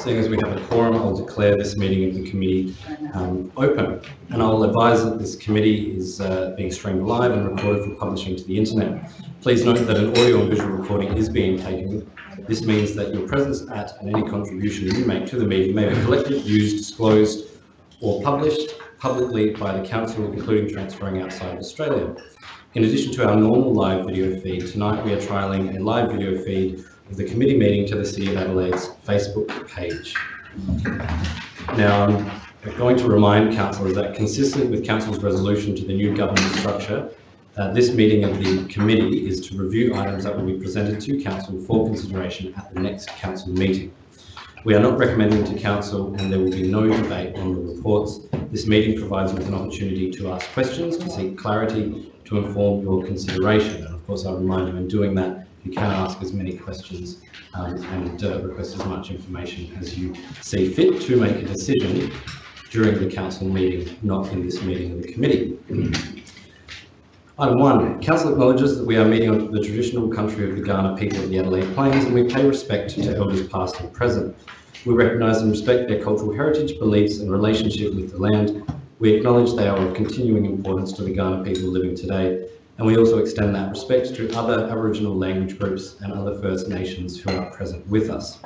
seeing as we have a quorum, I'll declare this meeting of the committee um, open. And I'll advise that this committee is uh, being streamed live and recorded for publishing to the internet. Please note that an audio and visual recording is being taken. This means that your presence at and any contribution you make to the meeting may be collected, used, disclosed, or published publicly by the council, including transferring outside of Australia. In addition to our normal live video feed, tonight we are trialling a live video feed the committee meeting to the City of Adelaide's Facebook page. Now, I'm going to remind councillors that consistent with council's resolution to the new governance structure, uh, this meeting of the committee is to review items that will be presented to council for consideration at the next council meeting. We are not recommending to council and there will be no debate on the reports. This meeting provides with an opportunity to ask questions, to seek clarity, to inform your consideration. And of course, I remind you in doing that, you can ask as many questions um, and uh, request as much information as you see fit to make a decision during the council meeting, not in this meeting of the committee. Item one, council acknowledges that we are meeting on the traditional country of the Kaurna people of the Adelaide Plains and we pay respect to elders past and present. We recognise and respect their cultural heritage, beliefs and relationship with the land. We acknowledge they are of continuing importance to the Kaurna people living today and we also extend that respect to other Aboriginal language groups and other First Nations who are present with us.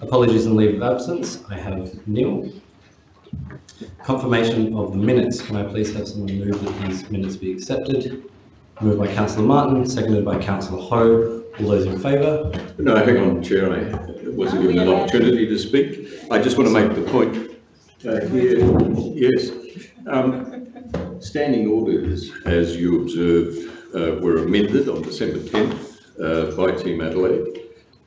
Apologies and leave of absence. I have Neil. Confirmation of the minutes. Can I please have someone move that these minutes be accepted? Moved by Councillor Martin, seconded by Councillor Ho. All those in favour? No, hang on, Chair, I wasn't given an opportunity to speak. I just want to make the point uh, here, yes. Um, standing orders, as you observed, uh, were amended on December 10th uh, by Team Adelaide.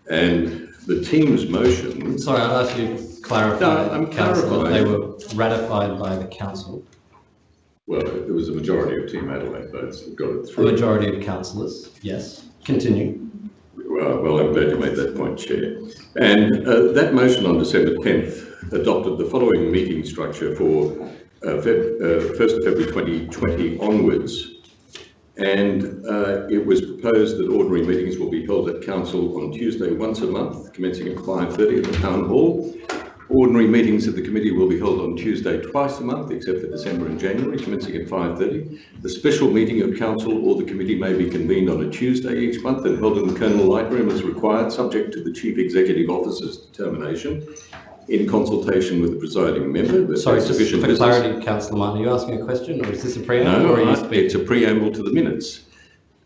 And the team's motion, Sorry, I'll ask you to clarify. No, I'm Councillor, They were ratified by the council, well, there was a majority of Team Adelaide votes that got it through. majority of councillors. Yes, continue. Well, well, I'm glad you made that point, Chair. And uh, that motion on December 10th adopted the following meeting structure for 1st of February 2020 onwards. And uh, it was proposed that ordinary meetings will be held at council on Tuesday once a month, commencing at 5.30 at the town hall. Ordinary meetings of the committee will be held on Tuesday twice a month, except for December and January, commencing at 5.30. The special meeting of council or the committee may be convened on a Tuesday each month and held in the Colonel Light Room as required, subject to the Chief Executive Officer's determination in consultation with the presiding member. Sorry, just sufficient for business- clarity, councillor Martin, are you asking a question or is this a preamble or are No, you it's a preamble to the minutes,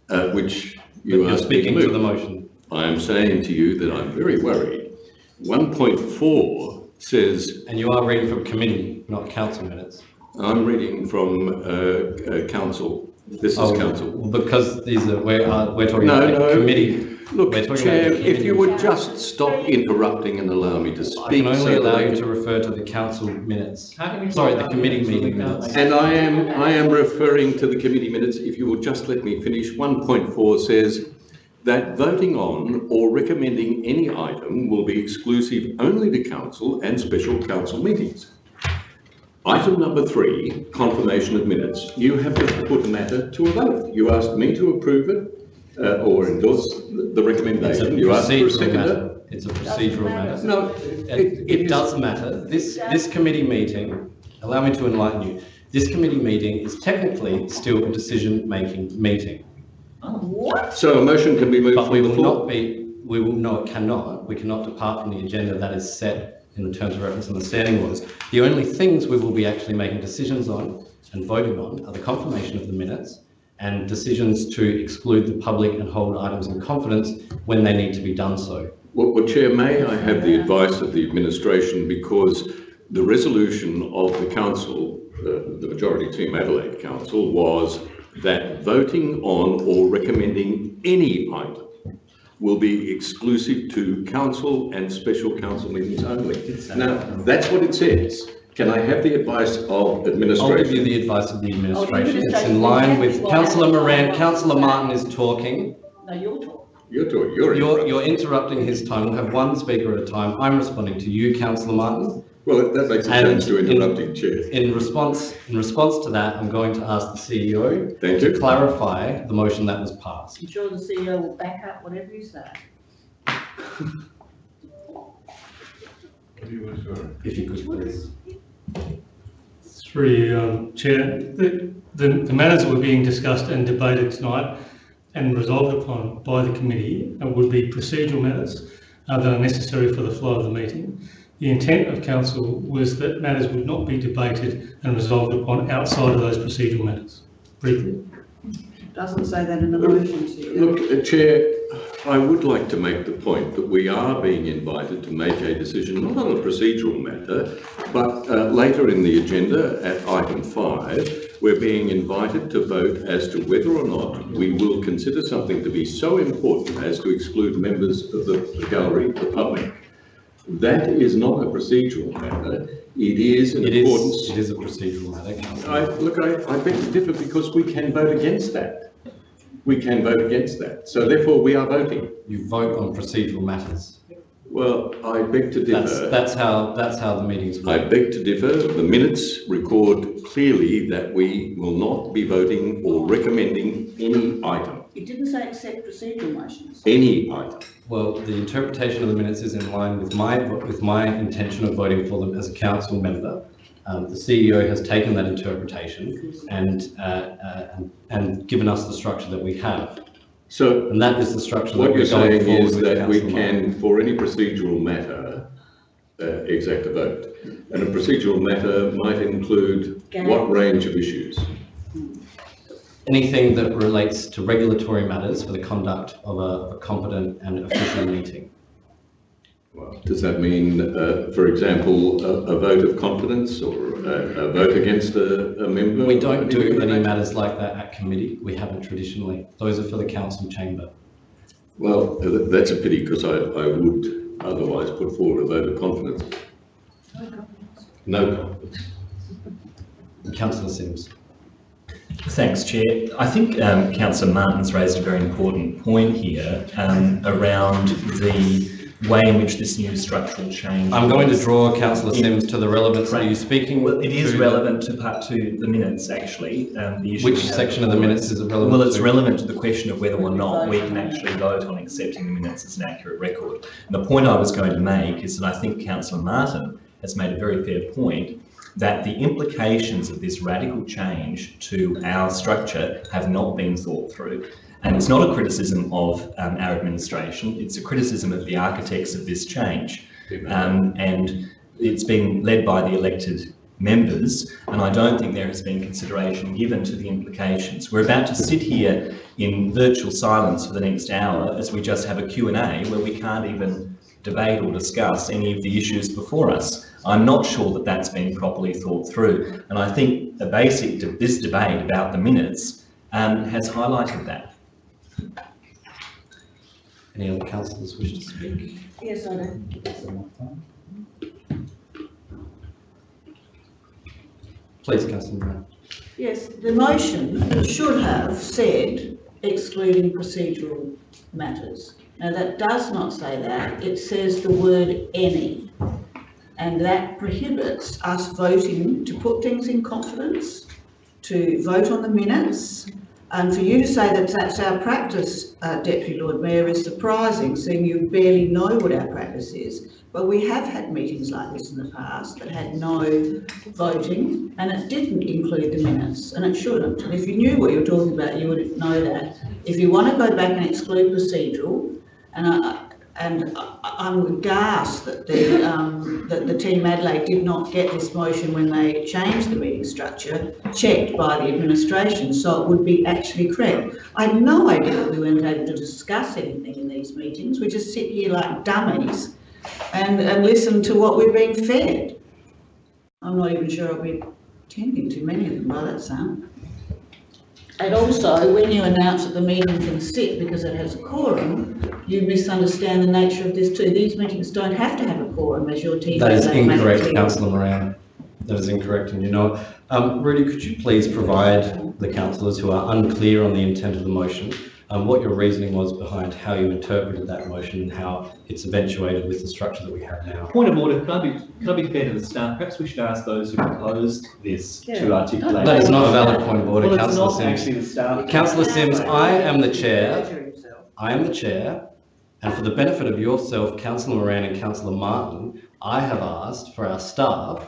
uh, which you me speaking to the motion. I am saying to you that I'm very worried. 1.4 says And you are reading from committee, not council minutes. I'm reading from uh, uh, council. This is Oh, council. Because these are, we're, uh, we're talking No, about no. committee. Look, We're talking Chair, about the if you committee. would just stop interrupting and allow me to I speak. can only so that allow I you to refer to the council minutes. How can you Sorry, the committee minutes meeting can't minutes. And I am, I am referring to the committee minutes. If you will just let me finish. 1.4 says that voting on or recommending any item will be exclusive only to council and special council meetings. Item number three, confirmation of minutes. You have just put a matter to a vote. You asked me to approve it uh, or endorse the the It's a recommendation. You asked for a procedural seconder. matter. It's a procedural matter. No, It, it does matter. This, this committee meeting, allow me to enlighten you. This committee meeting is technically still a decision-making meeting. What? So a motion can be moved But we from the will floor. not be, we will, no, it cannot, we cannot depart from the agenda that is set in the terms of reference and the standing orders. The only things we will be actually making decisions on and voting on are the confirmation of the minutes and decisions to exclude the public and hold items in confidence when they need to be done so. Well, well, Chair, may I have the advice of the administration because the resolution of the council, uh, the majority team Adelaide Council, was that voting on or recommending any item will be exclusive to council and special council meetings only. Now, that's what it says. Can I have the advice of administration? I'll give you administration? the advice of the administration. It's administration in line with councillor Moran, councillor Martin is talking. No, you're talking. You're doing, you're. You're, you're interrupting his time. We'll have one speaker at a time. I'm responding to you, councillor Martin. Well, that makes a And change to in- interrupting, Chair. In response, in response to that, I'm going to ask the CEO Thank to you. clarify the motion that was passed. I'm sure the CEO will back up whatever you say. If you could please. Through you, um, Chair, the, the the matters that were being discussed and debated tonight and resolved upon by the committee uh, would be procedural matters uh, that are necessary for the flow of the meeting. The intent of council was that matters would not be debated and resolved upon outside of those procedural matters. Briefly. Doesn't say that in the motion, Chair. Look, uh, Chair, I would like to make the point that we are being invited to make a decision, not on a procedural matter, but uh, later in the agenda at item five, we're being invited to vote as to whether or not we will consider something to be so important as to exclude members of the the gallery, the public. That is not a procedural matter. It is in It is, accordance it is a procedural matter, I, councillor. look, I, I beg to differ because we can vote against that. We can vote against that. So therefore, we are voting. You vote on procedural matters. Well, I beg to That's, differ. that's how, that's how the meetings I work. beg to differ. The minutes record clearly that we will not be voting or recommending any item, It didn't say accept procedural motions. any item. Well, the interpretation of the minutes is in line with my, with my intention of voting for them as a council member. Um, the CEO has taken that interpretation and, uh, uh, and- and given us the structure that we have. So And that is the structure that what you're we're saying is that we councillor Martin. can, for any procedural matter, uh, exact a vote. And a procedural matter might include what range of issues? Anything that relates to regulatory matters for the conduct of a, of a competent and official meeting. Well, Does that mean, uh, for example, a, a vote of confidence or a, a vote against a, a member? We don't do any matters like that at committee. We haven't traditionally. Those are for the council chamber. Well, that's a pity because I, I would otherwise put forward a vote of confidence. No confidence. Councillor Simms. Thanks, Chair. I think um, Councillor Martin's raised a very important point here um, around the way in which this new structural change. I'm going to draw councillor Simms to the relevance. Are you speaking? Well, it is to- relevant to part two, the minutes, actually. um, the issue Which section of the minutes is it relevant Well, it's to? relevant to the question of whether or not we can actually vote on accepting the minutes as an accurate record. And the point I was going to make is that I think Councillor Martin has made a very fair point that the implications of this radical change to our structure have not been thought through. And it's not a criticism of um, our administration, it's a criticism of the architects of this change. Um, and it's been led by the elected members, and I don't think there has been consideration given to the implications. We're about to sit here in virtual silence for the next hour as we just have a Q&A where we can't even debate or discuss any of the issues before us. I'm not sure that that's been properly thought through, and I think the basic of this debate about the minutes um, has highlighted that. Any other councillors wish to speak? Yes, I do. Please, councillor. Yes, the motion should have said excluding procedural matters. Now, that does not say that. It says the word any. And that prohibits us voting to put things in confidence, to vote on the minutes. And for you to say that that's our practice, uh, Deputy Lord Mayor, is surprising, seeing you barely know what our practice is. But we have had meetings like this in the past that had no voting, and it didn't include the minutes, and it shouldn't. And if you knew what you were talking about, you would know that. If you want to go back and exclude procedural, and I, and I'm aghast that the, um, that the team Adelaide did not get this motion when they changed the meeting structure, checked by the administration, so it would be actually correct. I had no idea that we weren't able to discuss anything in these meetings. We just sit here like dummies and, and listen to what we're being fed. I'm not even sure I'll be attending too many of them by that sound. And also, when you announce that the meeting can sit because it has a quorum, you misunderstand the nature of this too. These meetings don't have to have a quorum as your team. That is incorrect, councillor Moran. That is incorrect, and you know, it. um, Rudy, could you please provide the councillors who are unclear on the intent of the motion, um, what your reasoning was behind how you interpreted that motion and how it's eventuated with the structure that we have now? Point of order, can I be, can I be fair to the staff? Perhaps we should ask those who proposed this to Yeah. articulate. That is not a valid point of order, Well, councillor Simms. actually the staff. Councillor Simms, I am the chair. I am the chair, and for the benefit of yourself, councillor Moran and councillor Martin, I have asked for our staff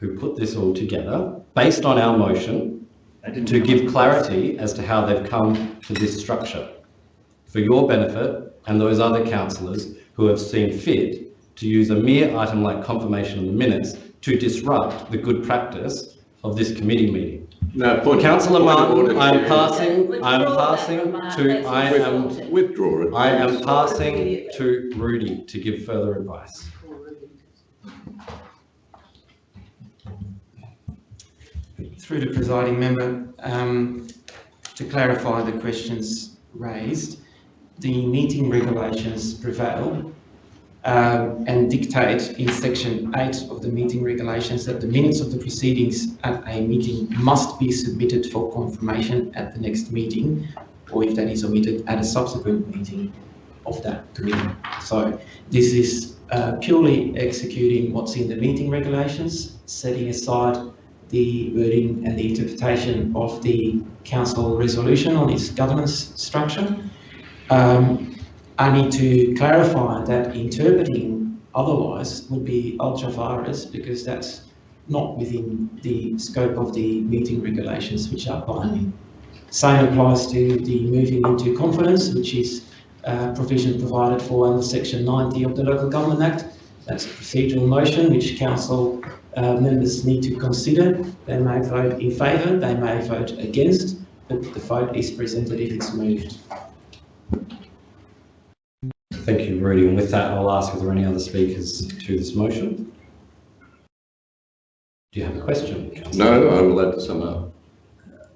who put this all together, based on our motion, to give clarity as to how they've come to this structure. For your benefit and those other councillors who have seen fit to use a mere item like confirmation of the minutes to disrupt the good practice of this committee meeting. Now, point. Councillor point Martin, order, I am passing, I am passing to, that's I am. Withdraw it. I am passing to Rudy to give further advice. Through the presiding member, um, to clarify the questions raised, the meeting regulations prevail um, and dictate in section eight of the meeting regulations that the minutes of the proceedings at a meeting must be submitted for confirmation at the next meeting, or if that is omitted, at a subsequent meeting of that committee. So this is uh, purely executing what's in the meeting regulations, setting aside the wording and the interpretation of the council resolution on its governance structure. Um, I need to clarify that interpreting otherwise would be ultra vires because that's not within the scope of the meeting regulations which are binding. Same applies to the moving into confidence, which is uh, provision provided for under section 90 of the Local Government Act. That's a procedural motion which council uh, members need to consider. They may vote in favour, they may vote against, but the vote is presented if it's moved. Thank you, Rudy. And with that, I'll ask if there are any other speakers to this motion. Do you have a question, councillor? No, I'm allowed to sum up.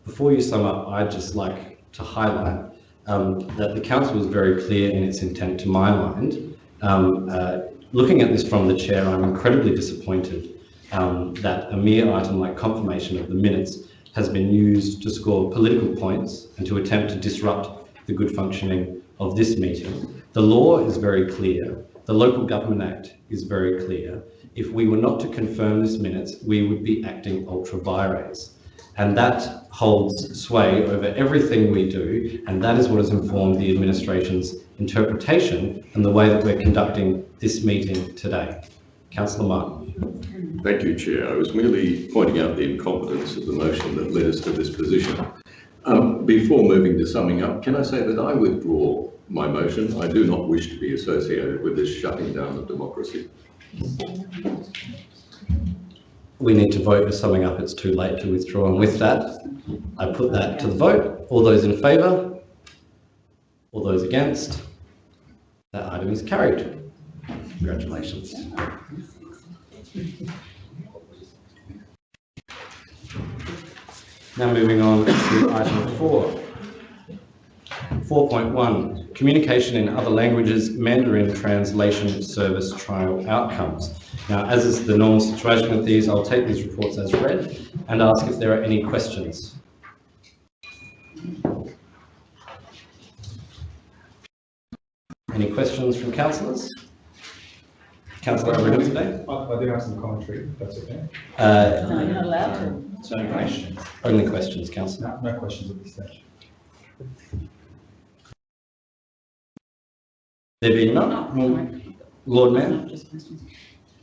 Before you sum up, I'd just like to highlight um, that the council was very clear in its intent, to my mind. Um, uh, looking at this from the chair, I'm incredibly disappointed um, that a mere item like confirmation of the minutes has been used to score political points and to attempt to disrupt the good functioning of this meeting. The law is very clear. The Local Government Act is very clear. If we were not to confirm this minutes, we would be acting ultra vires. And that holds sway over everything we do, and that is what has informed the administration's interpretation and the way that we're conducting this meeting today. Councillor Martin. Thank you, Chair. I was merely pointing out the incompetence of the motion that led us to this position. Um, before moving to summing up, can I say that I withdraw my motion? I do not wish to be associated with this shutting down of democracy. We need to vote for summing up. It's too late to withdraw. And with that, I put that to the vote. All those in favour? All those against? That item is carried. Congratulations. Now moving on to item four. 4.1, communication in other languages, Mandarin translation service trial outcomes. Now, as is the normal situation with these, I'll take these reports as read and ask if there are any questions. Any questions from councillors? Councillor Abrahimzadeh? I, I do have some commentary, if that's okay. Uh, No, you're not allowed to. It's only questions. only questions, councillor. No, no questions at this stage. There being none, Lord Mayor?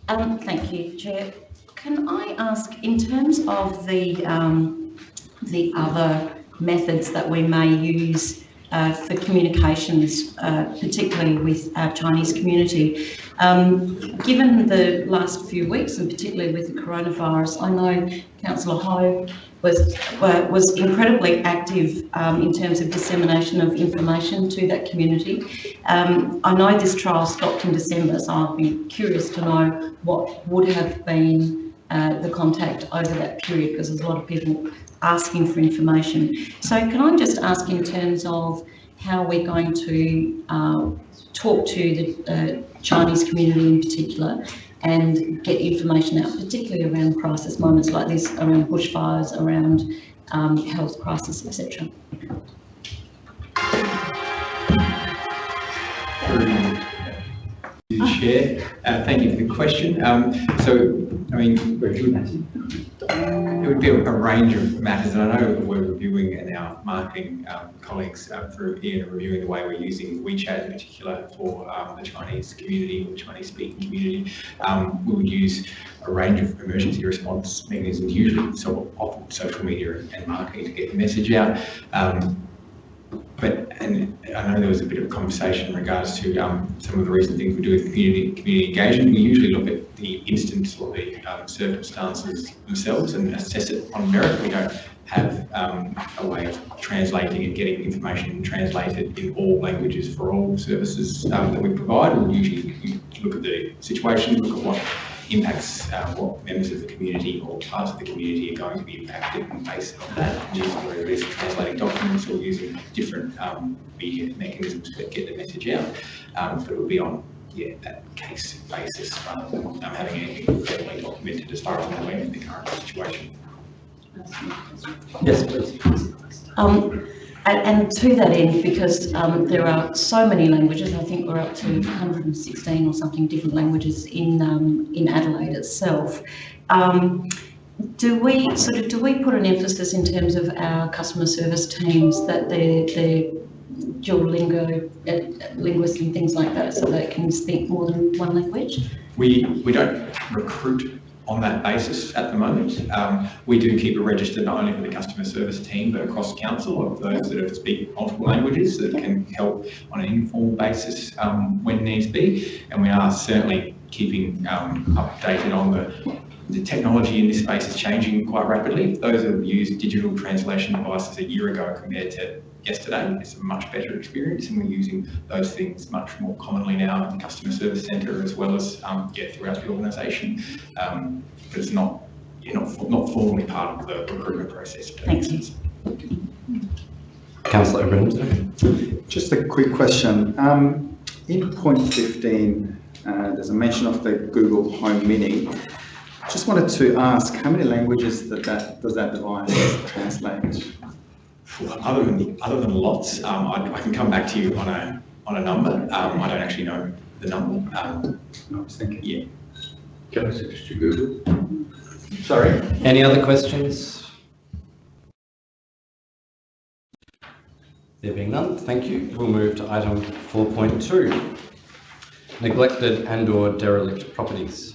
Um, thank you, Chair. Can I ask, in terms of the, um, the other methods that we may use uh, for communications, uh, particularly with our Chinese community, um, given the last few weeks and particularly with the coronavirus, I know Councillor Ho was, was incredibly active um, in terms of dissemination of information to that community. Um, I know this trial stopped in December, so I'd be curious to know what would have been uh, the contact over that period because there's a lot of people asking for information. So can I just ask in terms of how we're going to uh, talk to the uh, Chinese community in particular and get information out, particularly around crisis moments like this, around bushfires, around um, health crisis, etc. Chair. Uh, thank you for the question. Um, so, I mean, it would, be a, range of matters, and I know we're reviewing and our marketing um, colleagues uh, through Ian are reviewing the way we're using WeChat in particular for um, the Chinese community, or Chinese speaking community. Um, we would use a range of emergency response mechanisms, usually so often social media and marketing to get the message out. But, and I know there was a bit of conversation in regards to um, some of the recent things we do with community, community engagement. We usually look at the instance or the um, circumstances themselves and assess it on merit. We don't have um, a way of translating and getting information translated in all languages for all services um, that we provide. We usually look at the situation, look at what impacts uh, what members of the community or parts of the community are going to be impacted and based on that, using whether it is translating documents or using different um, media mechanisms to get the message out. Um, but it would be on yeah, that case basis rather than um, having anything formally documented as far as I'm aware of the current situation. Yes, please. Um, and, and to that end, because um, there are so many languages, I think we're up to 116 or something different languages in um, in Adelaide itself. Um, do we sort of do we put an emphasis in terms of our customer service teams that they're, they're Duolingo uh, linguists and things like that, so they can speak more than one language? We we don't recruit on that basis at the moment. Um, we do keep a register not only for the customer service team but across council of those that speak multiple languages that can help on an informal basis um, when needs be. And we are certainly keeping um, updated on the the technology in this space is changing quite rapidly. Those who have used digital translation devices a year ago compared to yesterday, it's a much better experience and we're using those things much more commonly now in the customer service centre as well as um, yeah, throughout the organisation. Um, but it's not, yeah, not, not formally part of the recruitment process. Thank you. Councillor Abrahams. Just a quick question. Um, in point 15, uh, there's a mention of the Google Home Mini. Just wanted to ask, how many languages that, that does that device translate? Other than other than lots, um, I, I, can come back to you on a on a number. Um, I don't actually know the number. Um, I was thinking. Yeah. Can I suggest you Google? Sorry. Any other questions? There being none, thank you. We'll move to item 4.2, neglected and or derelict properties.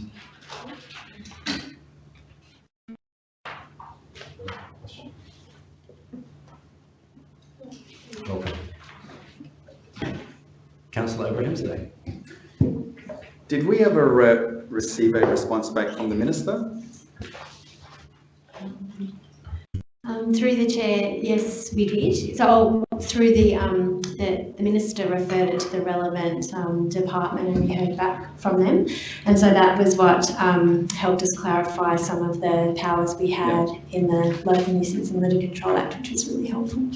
Councillor Abrahimzadeh. Did we ever uh, receive a response back from the minister? Um, through the chair, yes, we did. So through the, um, the, the minister referred it to the relevant um, department and we heard back from them. And so that was what um, helped us clarify some of the powers we had in the Local Nuisance and Litter Control Act, which was really helpful.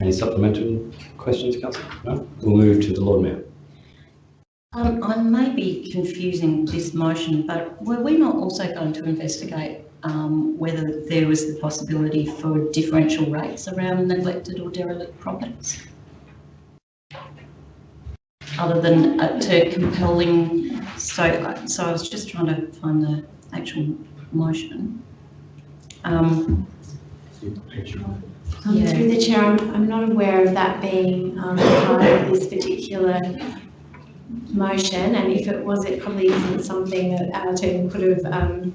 Any supplementary questions, Councillor? No? We'll move to the Lord Mayor. Um, I may be confusing this motion, but were we not also going to investigate um, whether there was the possibility for differential rates around neglected or derelict properties? Other than uh, to compelling, so, so I was just trying to find the actual motion. Um, Um, Yeah. Through the chair, I'm, I'm not aware of that being um, part of this particular motion, and if it was, it probably isn't something that our team could have um,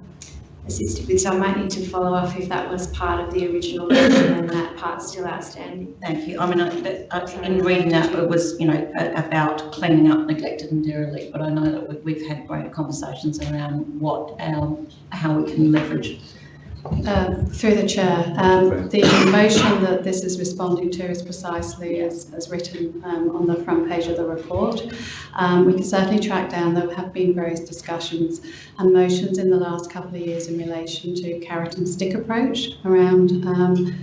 assisted with. So I might need to follow up if that was part of the original motion and that part's still outstanding. Thank you. I mean, I, I, in reading that, it was, you know, about cleaning up neglected and derelict, but I know that we- we've had great conversations around what our, how we can leverage. Uh, Through the chair, um, the motion that this is responding to is precisely as, as written um, on the front page of the report. Um, we can certainly track down, there have been various discussions and motions in the last couple of years in relation to carrot and stick approach around um,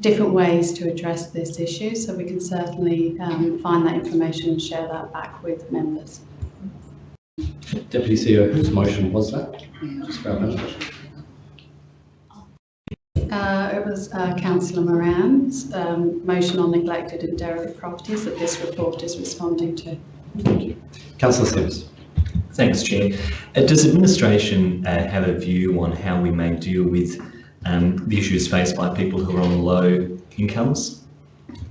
different ways to address this issue. So we can certainly um, find that information and share that back with members. Deputy CEO, whose motion was that? Just grab that. Uh, it was uh, Councillor Moran's um, motion on neglected and derelict properties that this report is responding to. Councillor Simms. Thanks, Chair. Uh, does administration uh, have a view on how we may deal with um, the issues faced by people who are on low incomes?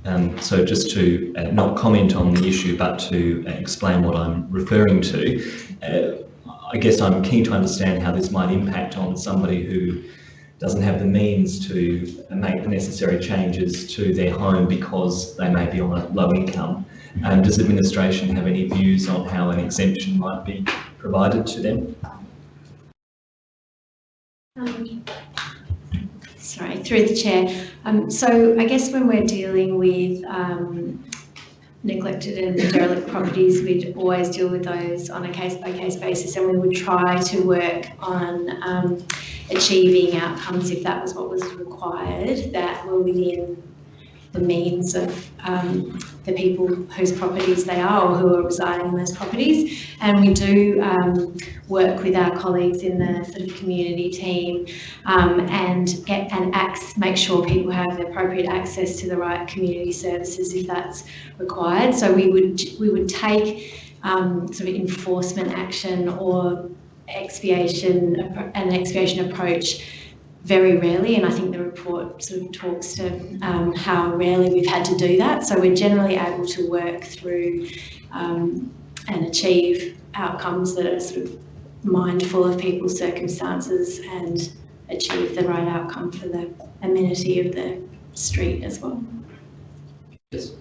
Um, so just to uh, not comment on the issue, but to uh, explain what I'm referring to, uh, I guess I'm keen to understand how this might impact on somebody who doesn't have the means to make the necessary changes to their home because they may be on a low income. Does administration have any views on how an exemption might be provided to them? Um, sorry, through the chair. Um, so I guess when we're dealing with um, neglected and derelict properties, we'd always deal with those on a case by case basis and we would try to work on um, achieving outcomes if that was what was required that were within the means of um, the people whose properties they are or who are residing in those properties. And we do um, work with our colleagues in the sort of community team um, and get and acts, make sure people have the appropriate access to the right community services if that's required. So we would we would take um, sort of enforcement action or expiation an expiation approach very rarely, and I think the report sort of talks to um, how rarely we've had to do that. So we're generally able to work through um, and achieve outcomes that are sort of mindful of people's circumstances and achieve the right outcome for the amenity of the street as well. Yes.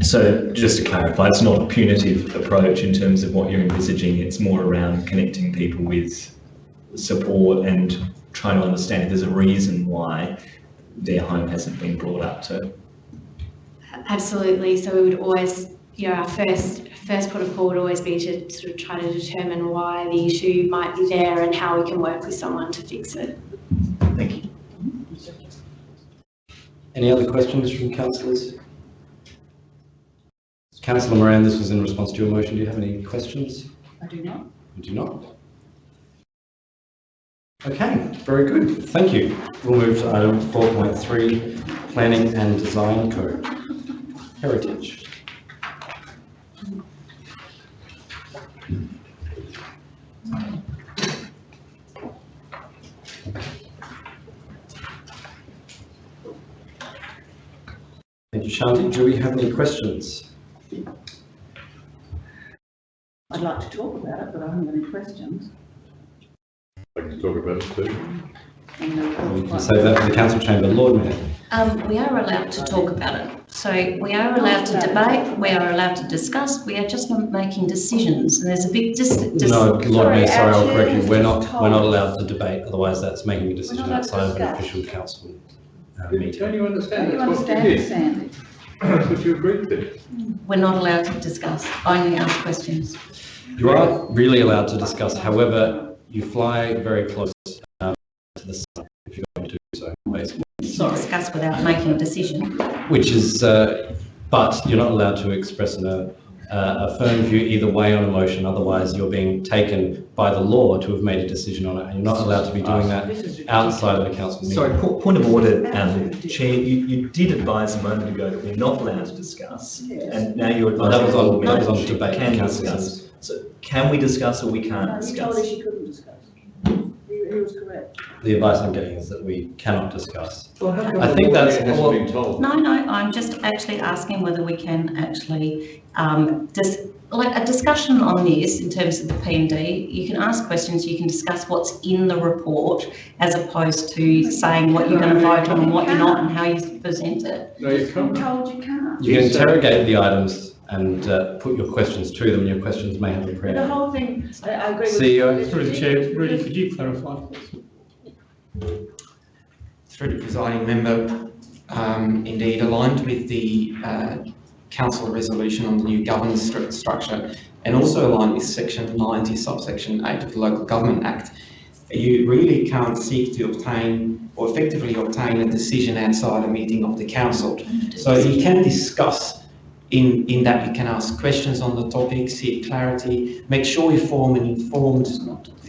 So just to clarify, it's not a punitive approach in terms of what you're envisaging, it's more around connecting people with support and trying to understand if there's a reason why their home hasn't been brought up to. Absolutely. So we would always, you know, our first first port of call would always be to sort of try to determine why the issue might be there and how we can work with someone to fix it. Thank you. Any other questions from councillors? Councillor Moran, this was in response to your motion. Do you have any questions? I do not. You do not? Okay, very good. Thank you. We'll move to item 4.3, Planning and Design Code. Heritage. Thank you, Shanti. Do we have any questions? I'd like to talk about it, but I haven't got any questions. Like to talk about it too? And they're We can quite- say that in the council chamber. Lord Mayor. Um, we are allowed to talk about it. So we are allowed to debate, we are allowed to discuss, we are just not making decisions. And there's a big dis- dis- No, Lord Sorry, Mayor, sorry, I'll correct you. We're just not, we're not allowed to debate, otherwise that's making a decision allowed to outside of an discuss. official council uh, Don't you understand? Don't you That's what you understand it, did. Sandy? That's what you agreed to. we're not allowed to discuss, only ask questions. You are really allowed to discuss, however, you fly very close um, to the sun if you're going to do so, basically. Not discuss without making a decision. Which is, uh, but you're not allowed to express an, uh, a firm view either way on a motion, otherwise you're being taken by the law to have made a decision on it, and you're not allowed to be doing that outside of the council meeting. Sorry, po- point of order, um, Chair, you, you did advise a moment ago that we're not allowed to discuss, and now you're Oh, that was advising on, that was on debate. can councillors. discuss. So can we discuss or we can't No, you told her discuss? she couldn't discuss. He, he was correct. The advice I'm getting is that we cannot discuss. Well, I think that's- mayor hasn't well- been told? No, no, I'm just actually asking whether we can actually, um, dis- like a discussion on this in terms of the P and D, you can ask questions, you can discuss what's in the report as opposed to saying what you're going to vote on and what you're not and how you present it. No, you I'm can't. told you can't. You can interrogate the items and uh, put your questions to them, your questions may have a But the whole thing, I, I agree with. CEO. Through the chair, Rudy, could you clarify? please? Through the presiding member, um, indeed aligned with the uh, council resolution on the new governance stru- structure and also aligned with section 90 subsection 8 of the Local Government Act. You really can't seek to obtain or effectively obtain a decision outside a meeting of the council. So you can discuss in, in that you can ask questions on the topic, seek clarity, make sure you form an informed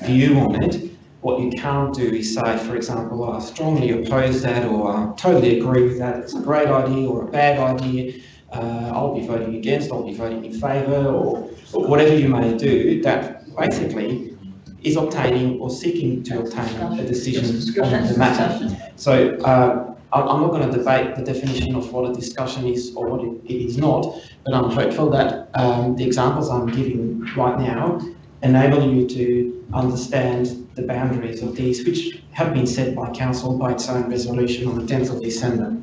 view on it. What you can't do is say, for example, I strongly oppose that or I totally agree with that, it's a great idea or a bad idea. uh, I'll be voting against, I'll be voting in favour, or, or whatever you may do, that basically is obtaining or seeking to obtain a decision on the matter. So uh, I'm not going to debate the definition of what a discussion is or what it, it is not, but I'm hopeful that um, the examples I'm giving right now enable you to understand the boundaries of these, which have been set by council by its own resolution on the 10th of December.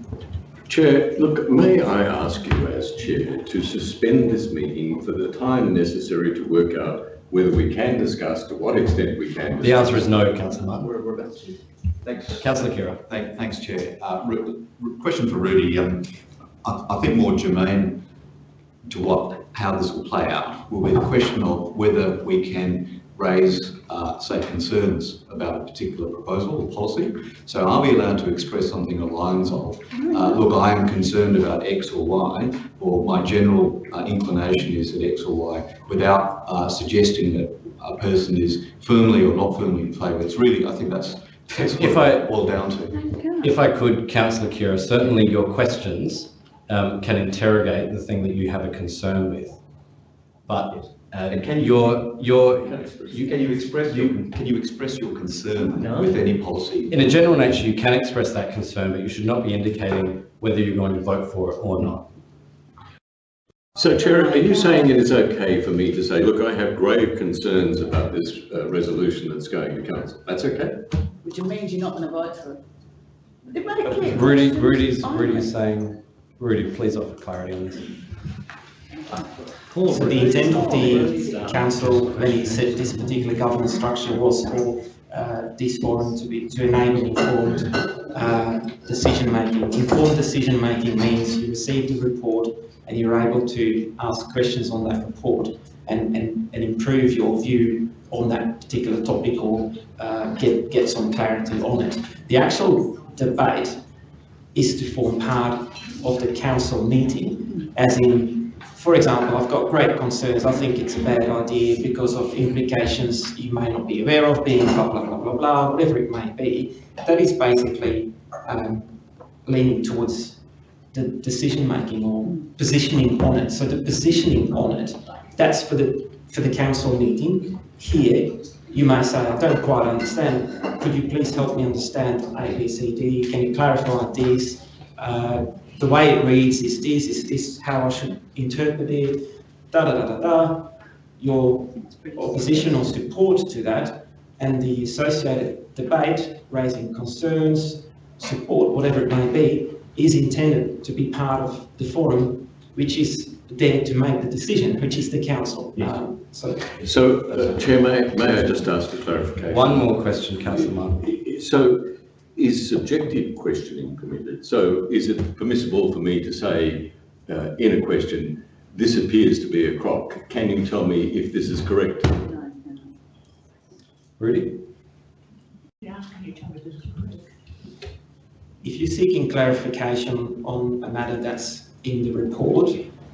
Chair, look, may I ask you as chair to suspend this meeting for the time necessary to work out whether we can discuss, to what extent we can. The answer is no, councillor Martin. We're, we're about to. Thanks. Councillor Khera. Thank, thanks, Chair. Uh, question for Rudy. Um, I, I think more germane to what, how this will play out will be the question of whether we can raise, uh, say, concerns about a particular proposal or policy. So are we allowed to express something along the lines of, uh, look, I am concerned about X or Y, or my general uh, inclination is that X or Y, without uh, suggesting that a person is firmly or not firmly in favour. It's really, I think that's, that's what If I- it boiled down to. If I could, councillor Khera, certainly your questions um, can interrogate the thing that you have a concern with. But uh, can you- your, your, You, can you express your, can you express your concern with any policy? in a general nature, you can express that concern, but you should not be indicating whether you're going to vote for it or not. So Chair, are you saying it is okay for me to say, look, I have grave concerns about this uh, resolution that's going to council? That's okay? Which means you're not going to vote for it. It made it clear. Rudy, Rudy's, Fine. Rudy's saying, Rudy, please offer clarity on this. So the intent of the council when it set this particular governance structure was for uh, this forum to be, to enable informed uh, decision making. Informed decision making means you receive the report and you're able to ask questions on that report and, and, and improve your view on that particular topic or uh, get, get some clarity on it. The actual debate is to form part of the council meeting, as in, for example, I've got great concerns, I think it's a bad idea because of implications you may not be aware of, being blah, blah, blah, blah, blah, whatever it may be. That is basically um, leaning towards the decision making or positioning on it. So the positioning on it, that's for the for the council meeting. Here, you may say, I don't quite understand. Could you please help me understand A, B, C, D? Can you clarify this? Uh, the way it reads is this, is this how I should interpret it? Da da da da da. Your opposition or support to that and the associated debate raising concerns, support, whatever it may be, is intended to be part of the forum, which is there to make the decision, which is the council. Um, so So, uh, Chair, may, may I just ask a clarification? One more question, councillor Martin. So, is subjective questioning permitted? So, is it permissible for me to say uh, in a question, this appears to be a crock? Can you tell me if this is correct? Rudy? if you're seeking clarification on a matter that's in the report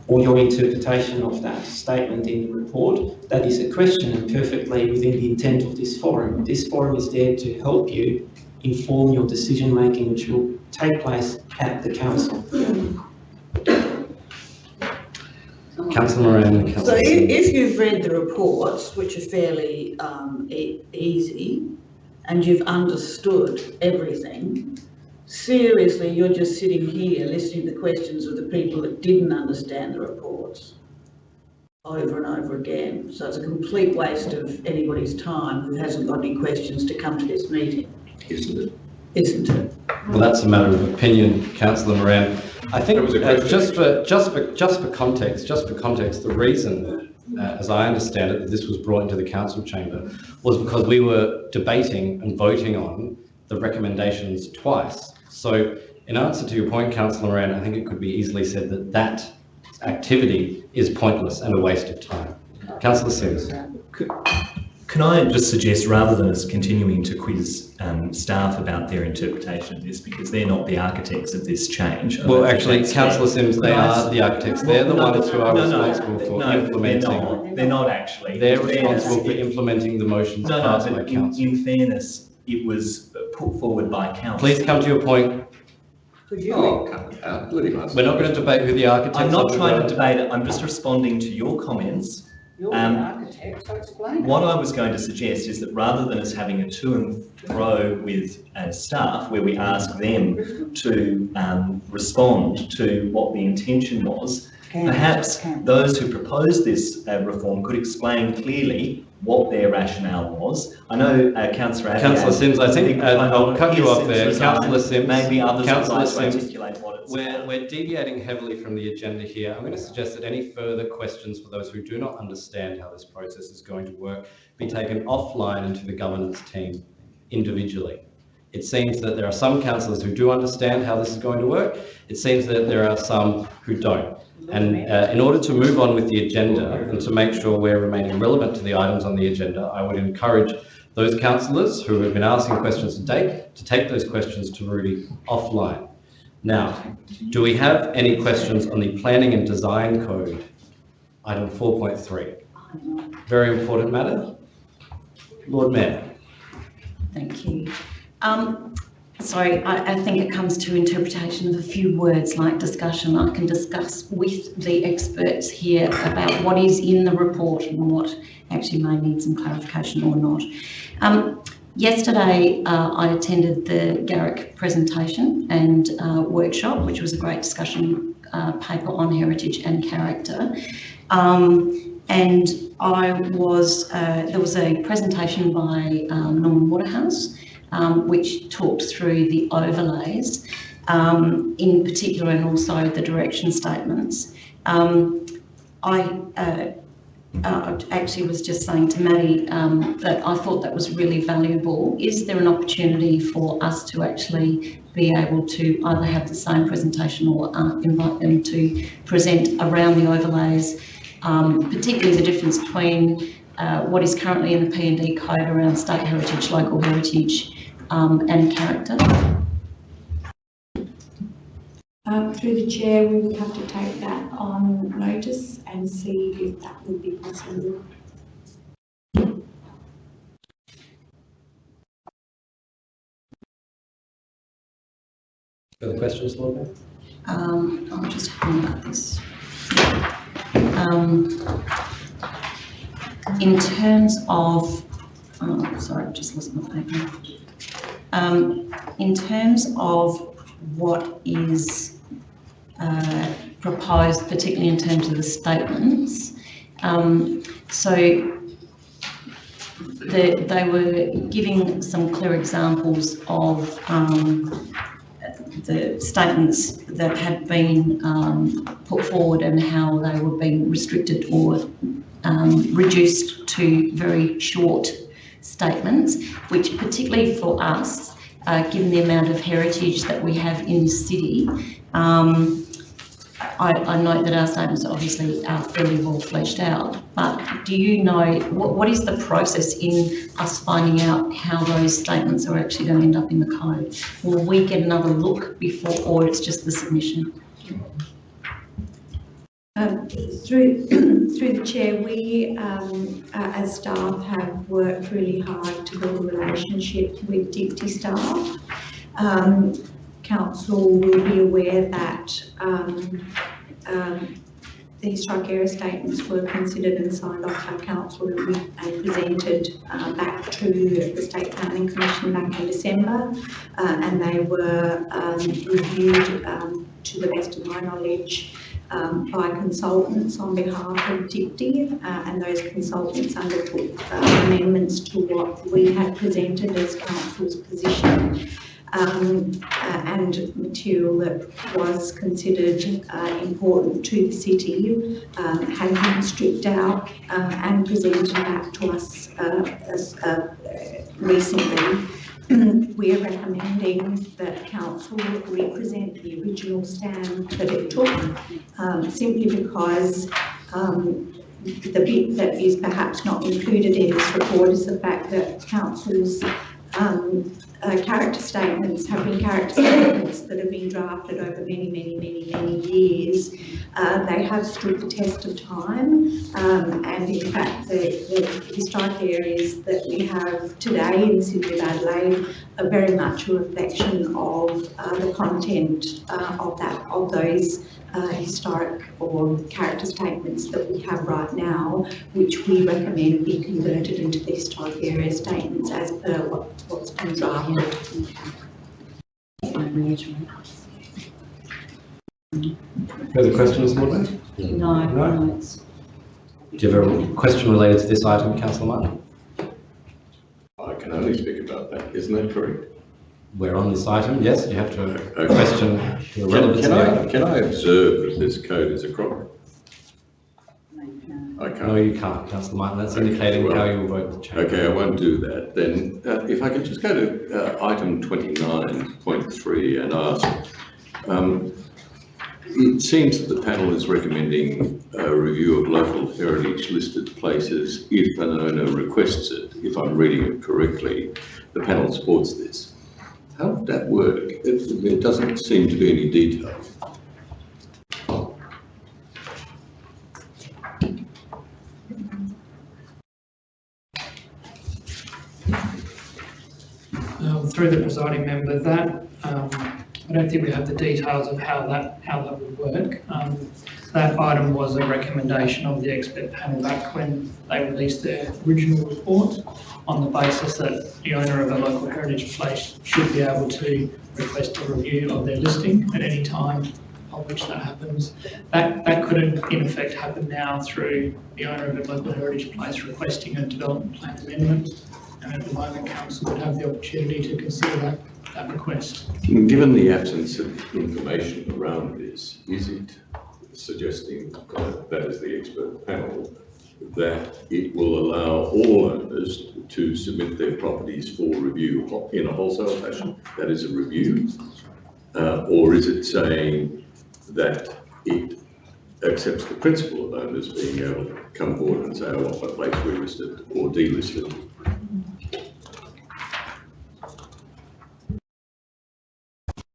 or your interpretation of that statement in the report, that is a question and perfectly within the intent of this forum. This forum is there to help you inform your decision making, which will take place at the council. Councillor Moran, So if, if you've read the reports, which are fairly um, e- easy, and you've understood everything, seriously, you're just sitting here listening to the questions of the people that didn't understand the reports over and over again. So it's a complete waste of anybody's time who hasn't got any questions to come to this meeting, Isn't it? isn't it? Well, that's a matter of opinion, councillor Moran. I think, That was a uh, just for, just for, just for context, just for context, the reason, uh, as I understand it, that this was brought into the council chamber was because we were debating and voting on the recommendations twice. So in answer to your point, councillor Moran, I think it could be easily said that that activity is pointless and a waste of time. Councillor Simms. Can I just suggest, rather than us continuing to quiz um, staff about their interpretation of this, because they're not the architects of this change. Well, actually, councillor. Simms, they I are the architects. They're the no, ones who are no, no, responsible for no, implementing. They're not, they're not actually. They're In fairness, responsible for implementing the motions No, no, passed by in, council. in fairness, it was put forward by council. Please come to your point. Oh, cut it out, let. We're not going to debate who the architects I'm not trying to debate it, I'm just responding to your comments. You're the Um, architect, so explain. What I was going to suggest is that rather than us having a to and fro with uh, staff, where we ask them to um, respond to what the intention was, perhaps those who proposed this uh, reform could explain clearly what their rationale was. I know uh, councillor. Councillor Simms, I think, uh, I'll cut you off there. Councillor Simms. Maybe others would Councillor like to Simms. articulate what it's. We're, we're deviating heavily from the agenda here. I'm going to suggest that any further questions for those who do not understand how this process is going to work be taken offline into the governance team individually. It seems that there are some councillors who do understand how this is going to work. It seems that there are some who don't. And uh, in order to move on with the agenda and to make sure we're remaining relevant to the items on the agenda, I would encourage those councillors who have been asking questions today to take those questions to Rudy offline. Now, do we have any questions on the planning and design code? Item 4.3. Very important matter. Lord Mayor. Thank you. Um, sorry, I, I think it comes to interpretation of a few words like discussion. I can discuss with the experts here about what is in the report and what actually may need some clarification or not. Um, yesterday, uh, I attended the GAROC presentation and uh, workshop, which was a great discussion uh, paper on heritage and character. Um, and I was, uh, there was a presentation by um, Norman Waterhouse, um, which talked through the overlays, um, in particular, and also the direction statements. Um, I uh, uh, actually was just saying to Maddie um, that I thought that was really valuable. Is there an opportunity for us to actually be able to either have the same presentation or uh, invite them to present around the overlays, um, particularly the difference between uh, what is currently in the P&D code around state heritage, local heritage um, and character? Um, through the chair, we would have to take that on notice and see if that would be possible. Further questions, Lord Mayor? Um, I'm just having about this. Um, in terms of, oh, sorry, I've just lost my paper. Um, in terms of what is uh, proposed, particularly in terms of the statements, um, so the, they were giving some clear examples of um, the statements that had been um, put forward and how they were being restricted or um, reduced to very short statements, which particularly for us, uh, given the amount of heritage that we have in the city, um, I, I note that our statements obviously are fairly well fleshed out, but do you know, what, what is the process in us finding out how those statements are actually going to end up in the code? Will we get another look before, or it's just the submission? Um, through, through the chair, we, um, uh, as staff, have worked really hard to build a relationship with DPTI staff. Um, council will be aware that um, um, the historic area statements were considered and signed off by council and presented uh, back to the State Planning Commission back in December. Uh, and they were um, reviewed, to the best of my knowledge, um, by consultants on behalf of DPTI, uh, and those consultants undertook uh, amendments to what we had presented as council's position. Um, uh, and material that was considered uh, important to the city um, had been stripped out uh, and presented back to us uh, uh, recently. We are recommending that council represent the original stand that it took, um, simply because um, the bit that is perhaps not included in this report is the fact that council's um, uh, character statements have been character statements that have been drafted over many, many, many, many years. Uh, they have stood the test of time, um, and in fact, the, the historic areas that we have today in city of Adelaide are very much a reflection of uh, the content uh, of that, of those uh, historic or character statements that we have right now, which we recommend be converted into the historic area statements as per what, what's been drafted. Further questions, Lord No, No. no, it's, Do you have a question related to this item, councillor Martin? I can only speak about that, isn't that correct? We're on this item, yes, you have to a Okay. question to the Can can of I, it. can I observe that this code is a crock? I No, can't. you can't, councillor Martin, that's Okay, indicating well, how you will vote the change. Okay, I won't do that. Then, uh, if I could just go to uh, item twenty-nine point three and ask, um, it seems that the panel is recommending a review of local heritage listed places if an owner requests it. If I'm reading it correctly, the panel supports this. How would that work? It, there doesn't seem to be any detail. um, through the presiding member, that, um, I don't think we have the details of how that, how that would work. Um, That item was a recommendation of the expert panel back when they released their original report on the basis that the owner of a local heritage place should be able to request a review of their listing at any time of which that happens. That, that could in effect happen now through the owner of a local heritage place requesting a development plan amendment. And the moment, council would have the opportunity to consider that, that request. Given the absence of information around this, is it suggesting, that is the expert panel, that it will allow all owners to submit their properties for review in a wholesale fashion? That is a review? Uh, Or is it saying that it accepts the principle of owners being able to come forward and say, I want my place relisted or delisted?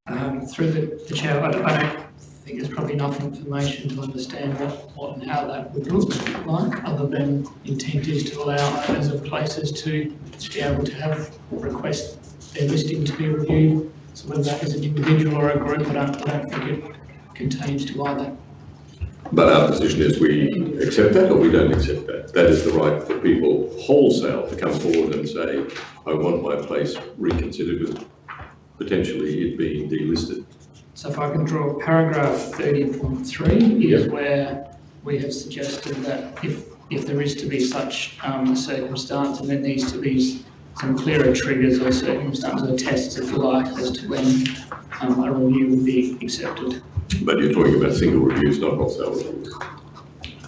Um, through the, the chair, I, don't- I don't think there's probably enough information to understand what, what and how that would look like, other than intent is to allow owners of places to be able to have, request their listing to be reviewed. So whether that is an individual or a group, I don't, I don't think it contains to either. But our position is we accept that or we don't accept that. That is the right for people wholesale to come forward and say, I want my place reconsidered with potentially it being delisted. So if I can draw paragraph thirty point three is where we have suggested that if, if there is to be such um, a circumstance, and there needs to be some clearer triggers or circumstances or tests, if you like, as to when um, a review would be accepted. But you're talking about single reviews, not wholesale reviews,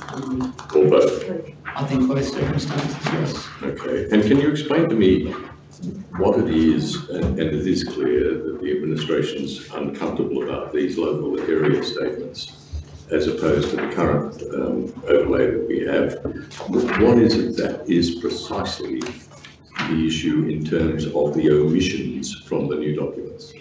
Um, or both. I think both circumstances, yes. Okay, and can you explain to me what it is, and, it is clear that the administration's uncomfortable about these local area statements as opposed to the current um, overlay that we have. What is it that is precisely the issue in terms of the omissions from the new documents?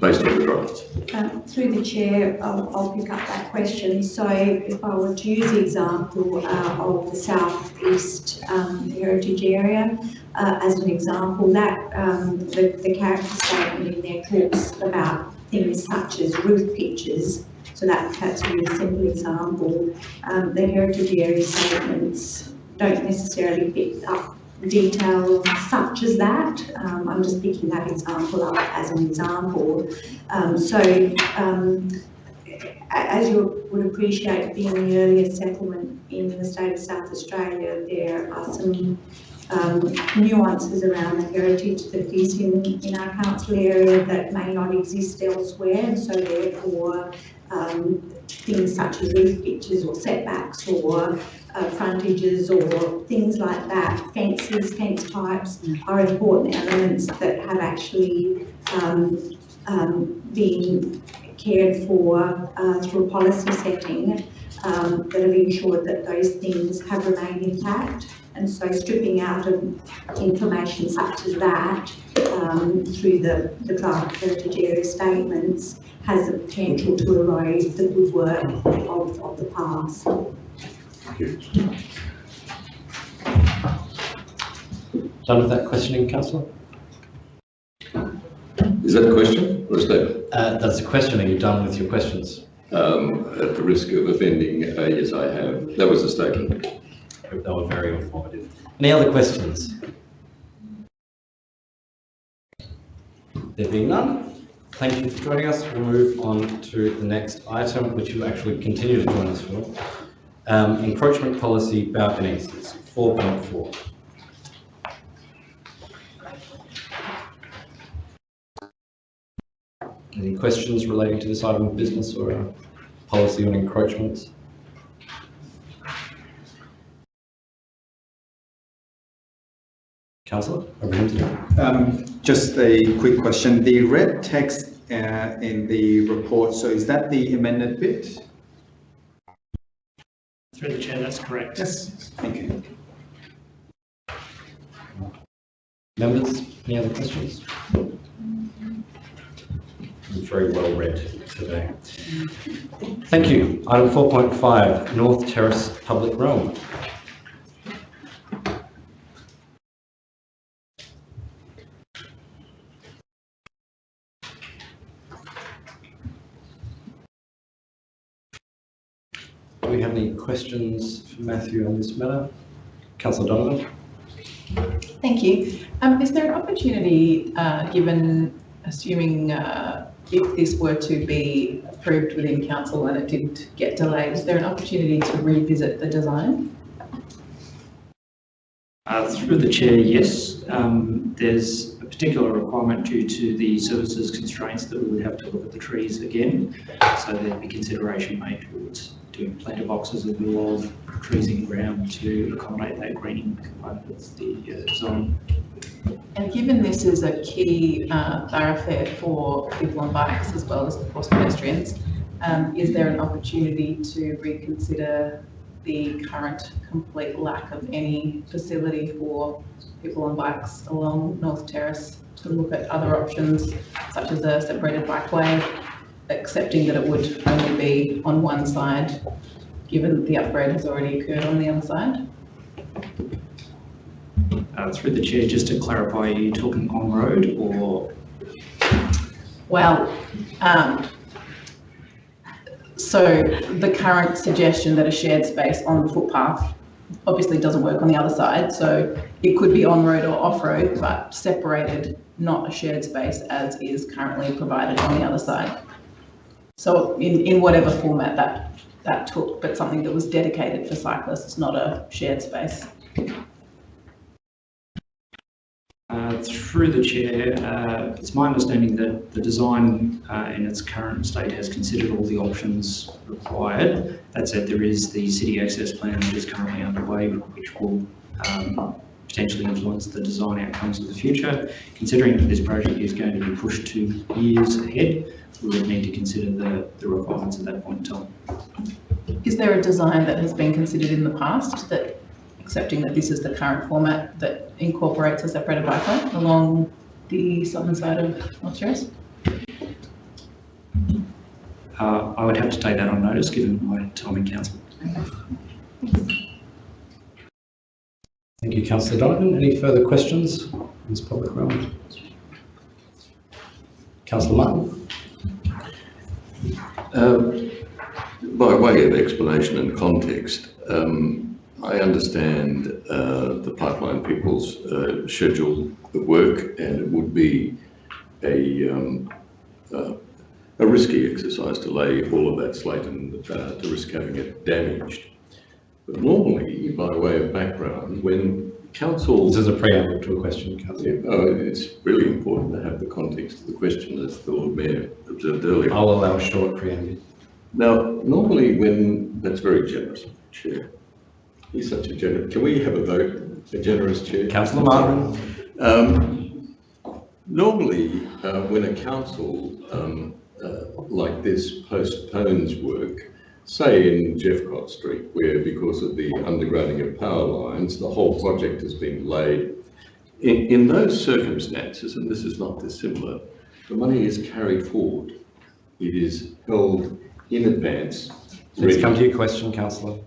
Based on the. Um, Through the chair, I'll, I'll pick up that question. So if I were to use the example uh, of the south east um, heritage area uh, as an example, that um, the, the character statement in there talks about things such as roof pitches. So that, that's a really simple example. Um, the heritage area statements don't necessarily pick up detail such as that. Um, I'm just picking that example up as an example. Um, so, um, as you would appreciate, being the earliest settlement in the state of South Australia, there are some um, nuances around the heritage that is in, in our council area that may not exist elsewhere, and so therefore, um, things such as roof pitches or setbacks or uh, frontages or things like that, fences, fence types are important elements that have actually um, um, been cared for uh, through policy setting um, that have ensured that those things have remained intact. And so stripping out of information such as that um, through the, the draft heritage area statements has the potential to erode the good work of, of the past. Done with that questioning, councillor? Is that a question or a statement? Uh, that's a question. Are you done with your questions? Um, at the risk of offending, uh, yes, I have. That was a statement. Hope they were very informative. Any other questions? There being none, thank you for joining us. We'll move on to the next item, which you actually continue to join us for. Um, encroachment policy balconies, it's 4.4. Any questions relating to this item of business or policy on encroachments? Councillor, over to you. Um, just a quick question. The red text uh, in the report, so is that the amended bit? Through the chair, that's correct. Yes. Thank you. Members, any other questions? Very well read today. Thank you. Item 4.5, North Terrace Public Realm. Do we have any questions for Matthew on this matter? Councillor Donovan? Thank you. Um, is there an opportunity, uh, given, assuming, uh, if this were to be approved within council and it didn't get delayed, is there an opportunity to revisit the design? Uh, Through the chair, yes. Um, There's a particular requirement due to the services constraints that we would have to look at the trees again. So there'd be consideration made towards doing planter boxes in lieu of trees in ground to accommodate that greening component of the uh, design. And given this is a key uh, thoroughfare for people on bikes as well as of course pedestrians, um, is there an opportunity to reconsider the current complete lack of any facility for people on bikes along North Terrace to look at other options such as a separated bikeway, accepting that it would only be on one side, given that the upgrade has already occurred on the other side? Uh, Through the chair, just to clarify, are you talking on-road or Well, um, so the current suggestion that a shared space on the footpath obviously doesn't work on the other side, so it could be on-road or off-road, but separated, not a shared space as is currently provided on the other side. So in, in whatever format that, that took, but something that was dedicated for cyclists, not a shared space. Uh, Through the chair, uh, it's my understanding that the design uh, in its current state has considered all the options required. That said, there is the city access plan that is currently underway, which will um, potentially influence the design outcomes of the future. Considering that this project is going to be pushed two years ahead, we would need to consider the, the requirements at that point in time. Is there a design that has been considered in the past that, accepting that this is the current format, that incorporates a separated bikeway along the southern side of North Terrace? Uh, I would have to take that on notice, given my time in council. Thank you, councillor Donovan. Any further questions in this public realm? Councillor Martin? Um, By way of explanation and context, um, I understand uh, the pipeline people's uh, schedule of work and it would be a, um, uh, a risky exercise to lay all of that slate and uh, to risk having it damaged. But normally, by way of background, when council... This is a preamble to a question, councillor. Oh, it's really important to have the context of the question, as the Lord Mayor observed earlier. I'll allow a short preamble. Now, normally when, that's very generous, Chair. He's such a generous, can we have a vote, a generous chair? Councillor Martin. Um, normally, uh, when a council, um, uh, like this postpones work, say in Jeffcott Street, where because of the undergrounding of power lines, the whole project has been laid. In, in those circumstances, and this is not dissimilar, the money is carried forward. It is held in advance. Let's ready- come to your question, councillor.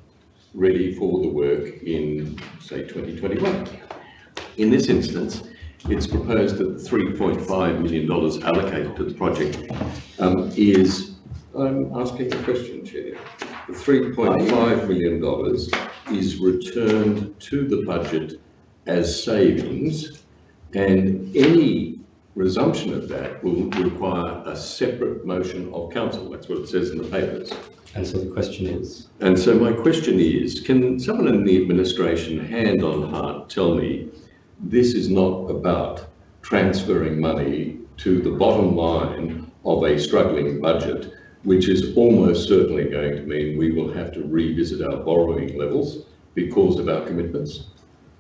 Ready for the work in, say, 2021. In this instance, it's proposed that the $3.5 million allocated to the project um, is, I'm asking a question, Chair. The $3.5 million is returned to the budget as savings and any resumption of that will require a separate motion of council. That's what it says in the papers. And so the question is? And so my question is, can someone in the administration, hand on heart, tell me this is not about transferring money to the bottom line of a struggling budget, which is almost certainly going to mean we will have to revisit our borrowing levels because of our commitments?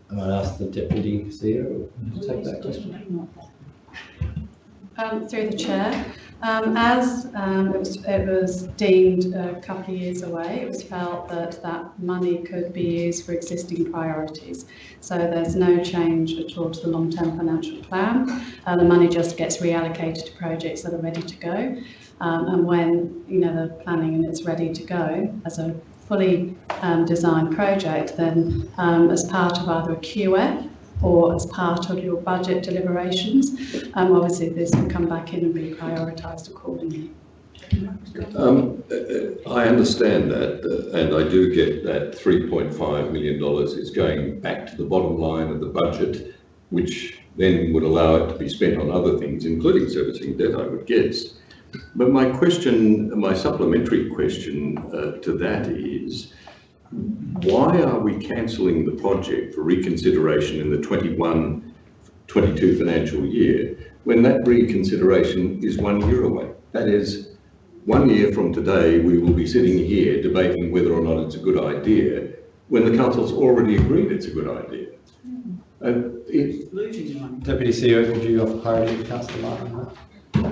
I might ask the Deputy CEO to take that question. Um, through the chair, um, as um, it, was, it was deemed a couple of years away, it was felt that that money could be used for existing priorities. So there's no change at all to the long-term financial plan. Uh, the money just gets reallocated to projects that are ready to go. Um, and when you know the planning and it's ready to go as a fully um, designed project, then um, as part of either a QF or as part of your budget deliberations. Um, obviously, this will come back in and be prioritised accordingly. Um, uh, I understand that, uh, and I do get that $3.5 million is going back to the bottom line of the budget, which then would allow it to be spent on other things, including servicing debt, I would guess. But my question, my supplementary question uh, to that is, why are we cancelling the project for reconsideration in the 21, 22 financial year when that reconsideration is one year away? That is, one year from today, we will be sitting here debating whether or not it's a good idea when the council's already agreed it's a good idea. Uh, it, Deputy CEO, could you offer clarity to Councillor Martin on that?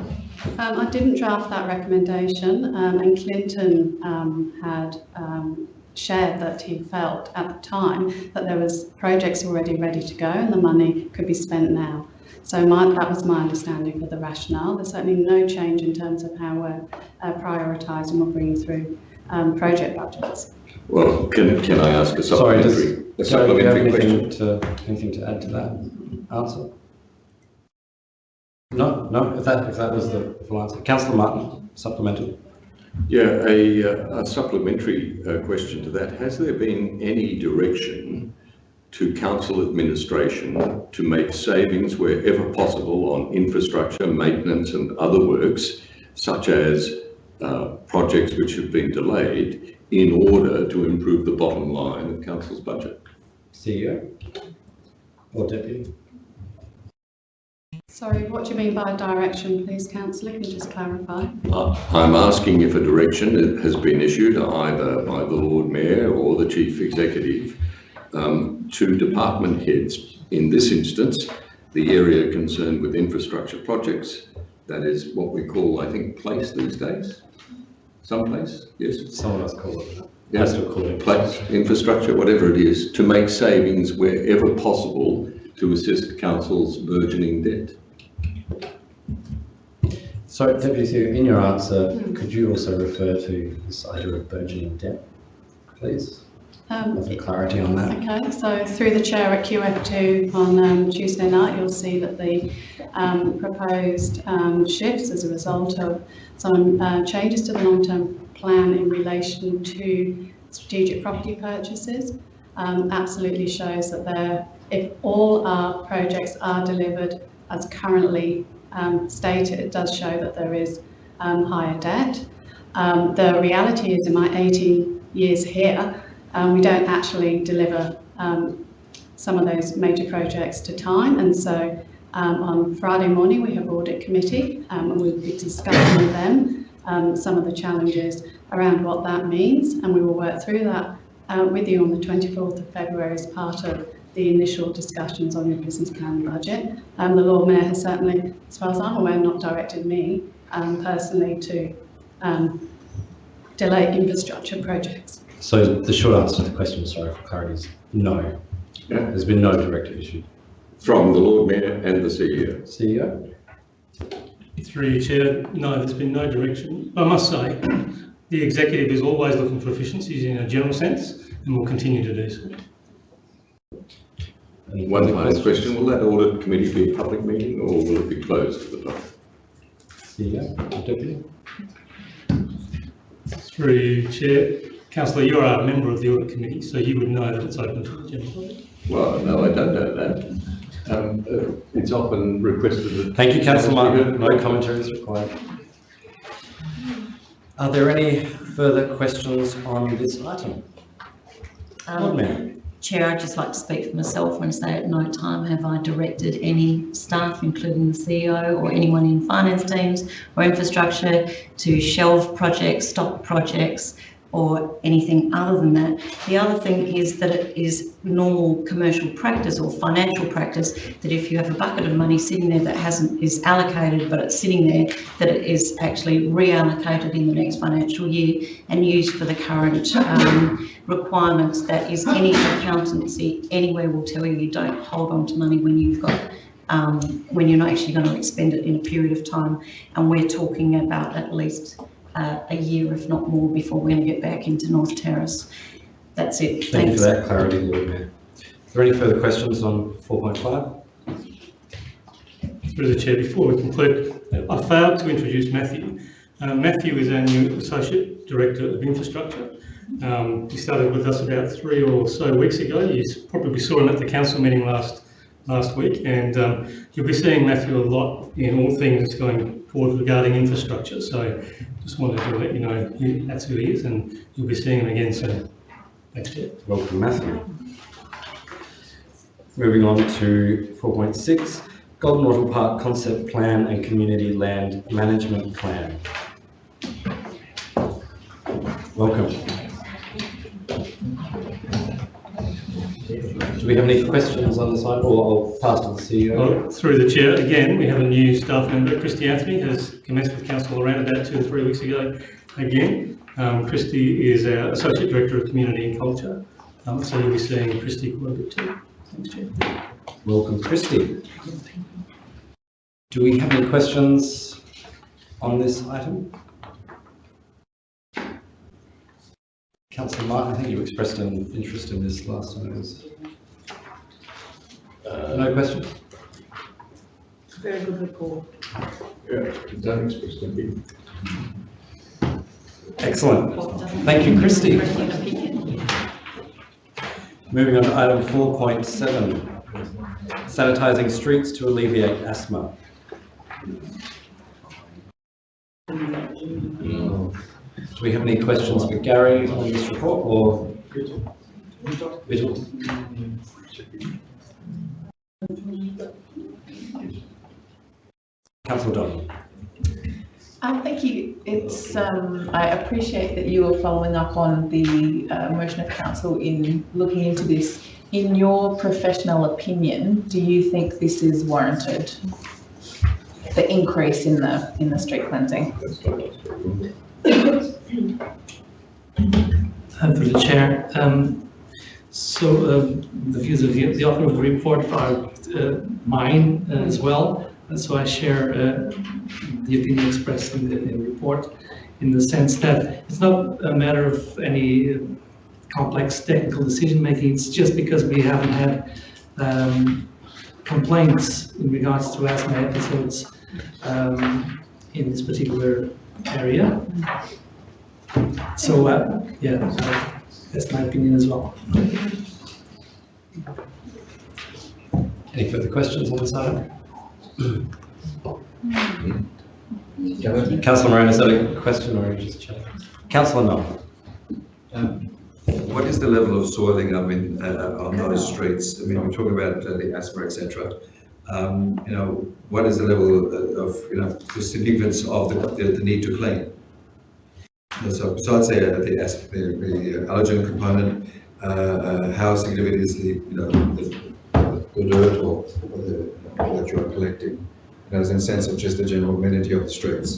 Um, I didn't draft that recommendation, um, and Clinton um, had um, shared that he felt at the time that there was projects already ready to go and the money could be spent now. So my, that was my understanding of the rationale. There's certainly no change in terms of how we're uh, prioritising or bringing through um, project budgets. well, can, can I ask a Sorry, does, supplementary, a sorry, do you have supplementary anything question? to, anything to add to that answer? No, no, if that, if that was the full answer. Councillor Martin, supplemental. Yeah, a, uh, a supplementary uh, question to that. Has there been any direction to council administration to make savings wherever possible on infrastructure, maintenance and other works, such as uh, projects which have been delayed, in order to improve the bottom line of council's budget? CEO or Deputy? Sorry, what do you mean by direction, please, councillor? Can you just clarify? Uh, I'm asking if a direction has been issued either by the Lord Mayor or the Chief Executive um, to department heads. In this instance, the area concerned with infrastructure projects, that is what we call, I think, place these days? Someplace, yes? Someone else call it. Yeah, place, infrastructure, whatever it is, to make savings wherever possible to assist council's burgeoning debt. So Deputy CEO, in your answer, could you also refer to this idea of burgeoning debt, please? Um, For clarity on that. Okay, so through the chair at QF2 on um, Tuesday night, you'll see that the um, proposed um, shifts as a result of some uh, changes to the long-term plan in relation to strategic property purchases um, absolutely shows that there, if all our projects are delivered as currently um, stated, it does show that there is um, higher debt. Um, the reality is in my 18 years here, um, we don't actually deliver um, some of those major projects to time. And so um, on Friday morning, we have audit committee and we'll be discussing with them some of the challenges around what that means. And we will work through that uh, with you on the 24th of February as part of the initial discussions on your business plan and budget. Um, the Lord Mayor has certainly, as far as I'm aware, not directed me um, personally to um, delay infrastructure projects. So the short answer to the question, sorry for clarity, is no. There's been no directive issued. From the Lord Mayor and the CEO. CEO? Through your chair, no, there's been no direction. I must say, the executive is always looking for efficiencies in a general sense and will continue to do so. Any One last question, will that audit committee be a public meeting or will it be closed to the public? CEO, Deputy. Through Chair. Councillor, you're a member of the audit committee, so you would know that it's open to the general public. Well, no, I don't know that. Um, uh, it's often requested that. Thank you, councillor Martin. No commentary is required. Are there any further questions on this item? Lord Um, Mayor. Chair, I'd just like to speak for myself and say at no time have I directed any staff, including the CEO or anyone in finance teams or infrastructure, to shelve projects, stop projects, or anything other than that. The other thing is that it is normal commercial practice or financial practice that if you have a bucket of money sitting there that hasn't, is allocated, but it's sitting there, that it is actually reallocated in the next financial year and used for the current um, requirements. That is any accountancy anywhere will tell you you don't hold on to money when you've got um, when you're not actually going to expend it in a period of time. And we're talking about at least uh, a year, if not more, before we're going to get back into North Terrace. That's it. Thank you for that clarity, Lord Mayor. Are there any further questions on 4.5? Through the chair, before we conclude, I failed to introduce Matthew. Uh, Matthew is our new Associate Director of Infrastructure. Um, he started with us about three or so weeks ago. You probably saw him at the council meeting last last week, and um, you'll be seeing Matthew a lot in all things going forward regarding infrastructure. So just wanted to let you know he, that's who he is, and you'll be seeing him again soon. Thanks, Chair. Welcome, Matthew. Moving on to 4.6, Golden Wattle Park Concept Plan and Community Land Management Plan. Welcome. Do we have any questions on this item, or I'll pass to the CEO? Well, Through the chair, again, we have a new staff member, Christy Anthony, has commenced with council around about two or three weeks ago. Again, um, Christy is our Associate Director of Community and Culture, um, so you'll be seeing Christy quite a bit too. Thanks, Chair. Welcome, Christy. Do we have any questions on this item? Councillor Martin, I think you expressed an interest in this last time. it was- uh, No question? Very good report. Yeah, don't express them. Excellent. Thank you, Christy. Moving on to item 4.7, sanitising streets to alleviate asthma. Do we have any questions for Gary on this report or? Vigil? Councillor Dodd. Um, thank you. It's, um, I appreciate that you are following up on the uh, motion of council in looking into this. In your professional opinion, do you think this is warranted? The increase in the, in the street cleansing? Uh, Through the chair. Um, So um, the views of the author of the report are uh, mine uh, as well. So I share uh, the opinion expressed in the in the report in the sense that it's not a matter of any uh, complex technical decision making. It's just because we haven't had um, complaints in regards to asthma episodes um, in this particular area. So, uh, yeah, so that's my opinion as well. Any further questions on this item? Councillor Moran, is that a question or are you just chatting? Councillor Knoll. Um, What is the level of soiling, I mean, uh, on those streets? I mean, we're talking about uh, the asthma, et cetera. Um, You know, what is the level uh, of, you know, the significance of the, the the need to clean? And So besides the, the asthma, the the allergen component, uh, uh, how significant is the, you know, the the dirt or or the, that you're collecting? You know, in the sense of just the general amenity of the streets?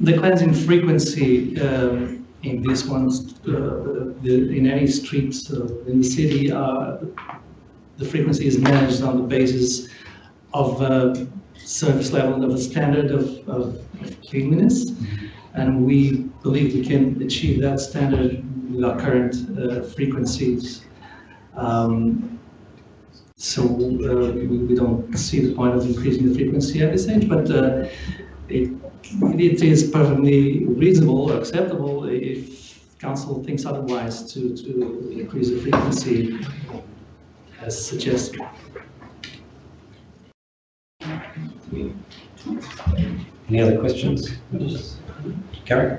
The cleansing frequency um, in this ones, uh, the- in any streets uh, in the city, uh, the frequency is managed on the basis of uh, service level of a standard of of cleanliness. And we believe we can achieve that standard with our current uh, frequencies. Um, so uh, we, we don't see the point of increasing the frequency at this stage, but uh, it, it is perfectly reasonable or acceptable if council thinks otherwise to, to increase the frequency as suggested. Any other questions? Gary?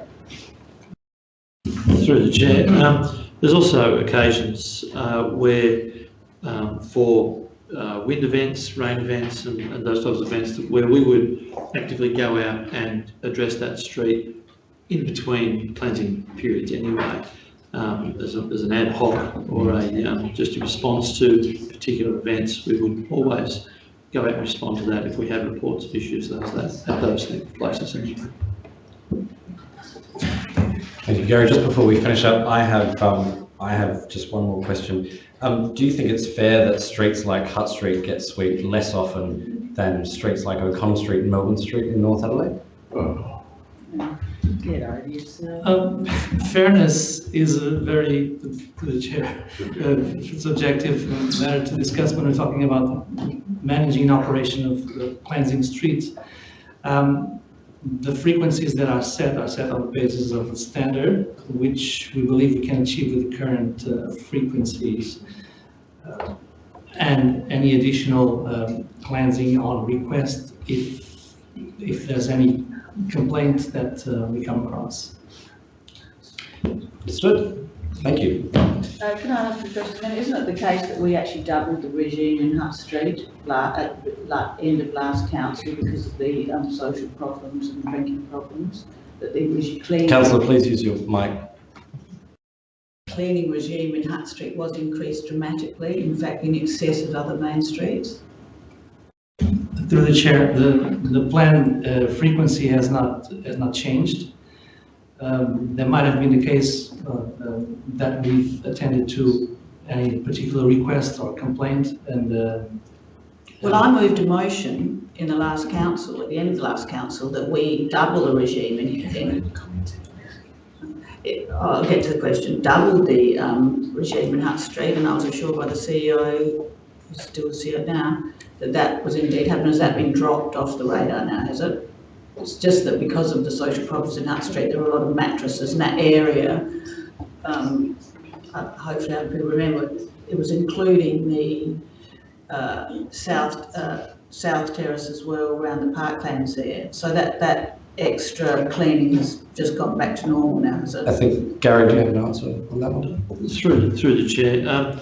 Through the chair, um, there's also occasions uh, where um, for uh, wind events, rain events and, and those types of events where we would actively go out and address that street in between cleansing periods anyway. Um, as, a, as an ad hoc or a, um, just a response to particular events, we would always go out and respond to that if we have reports of issues those, that, at those places. Thank you, Gary. Just before we finish up, I have, um, I have just one more question. Um, do you think it's fair that streets like Hutt Street get swept less often than streets like O'Connell Street and Melbourne Street in North Adelaide? Get yourself. Um, fairness is a very, the chair, uh, subjective matter to discuss when we're talking about managing operation of uh, cleansing streets. Um, the frequencies that are set are set on the basis of a standard, which we believe we can achieve with the current uh, frequencies. Uh, and any additional um, cleansing on request if, if there's any complaint that uh, we come across. Understood. Thank you. Uh, can I ask a question then? Isn't it the case that we actually doubled the regime in Hutt Street at la- end of last council because of the um, social problems and drinking problems? That the regi- cleaning. Councillor, please use your mic. Cleaning regime in Hutt Street was increased dramatically, in fact in excess of other main streets. Through the chair, the, the plan uh, frequency has not, has not changed. Um, There might have been the case uh, uh, that we've attended to any particular request or complaint and uh, Well, I moved a motion in the last council, at the end of the last council, that we double the regime in, in I'll get to the question, double the um, regime in Hutt Street, and I was assured by the CEO, still see it now, that that was indeed happening. Has that been dropped off the radar now, has it? It's just that because of the social problems in Hutt Street, there are a lot of mattresses in that area. Um, Hopefully, other people remember, it was including the uh, south, uh, south terrace as well, around the parklands there. So that, that extra cleaning has just gone back to normal now, has it? I think, Gary, do you have an answer on that one? Through, through the chair, um,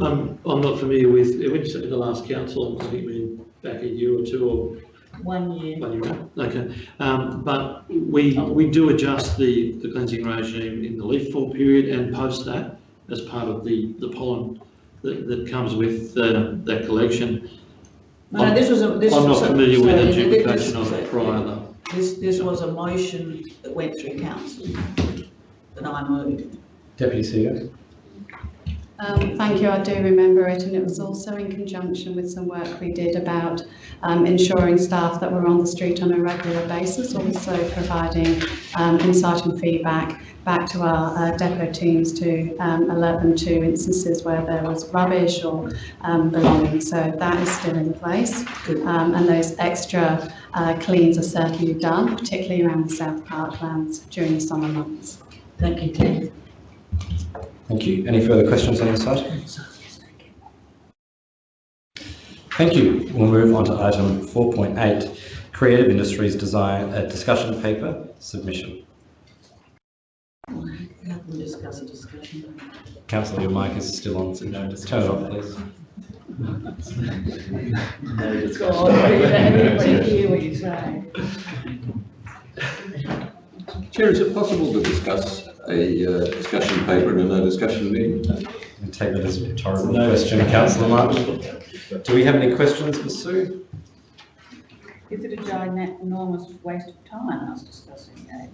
I'm, I'm not familiar with, when you said the last council, I think we back a year or two or One year. One year, okay. Um, but we, we do adjust the, the cleansing regime in the leaf fall period and post that as part of the, the pollen that, that comes with uh, that collection. No, no, this was a, this I'm was not a- familiar with sorry, the this- duplication of it prior though. This, this was a motion that went through council that I moved. Deputy CEO? Um, thank you, I do remember it, and it was also in conjunction with some work we did about um, ensuring staff that were on the street on a regular basis, also providing um, insight and feedback back to our uh, depot teams to um, alert them to instances where there was rubbish or um, belongings. So that is still in place, um, and those extra uh, cleans are certainly done, particularly around the South Parklands during the summer months. Thank you, Claire. Thank you. Any further questions on this item? Thank you. We'll move on to item 4.8, Creative Industries Design, a discussion paper submission. Councillor, your mic is still on, so turn it off, please. Everybody hear what you're. Chair, is it possible to discuss a uh, discussion paper and a no discussion meeting? I take that as a rhetorical question, councillor Martin. Do we have any questions for Sue? Is it a giant enormous waste of time us discussing that?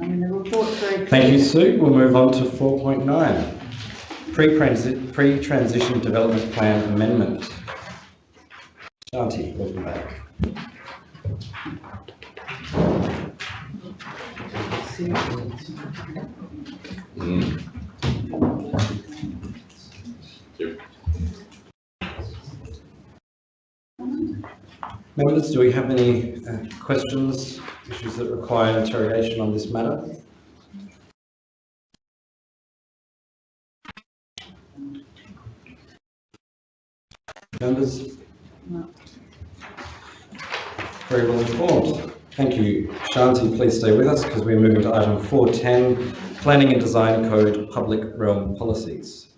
I mean, the report's very clear. Thank you, Sue. We'll move on to 4.9, pre-transi- pre-transition development plan amendment. Shanti, welcome back. Members, do we have any uh, questions, issues that require interrogation on this matter? Members? No. Very well informed. Thank you. Shanti, please stay with us because we're moving to item 410, Planning and Design Code Public Realm Policies.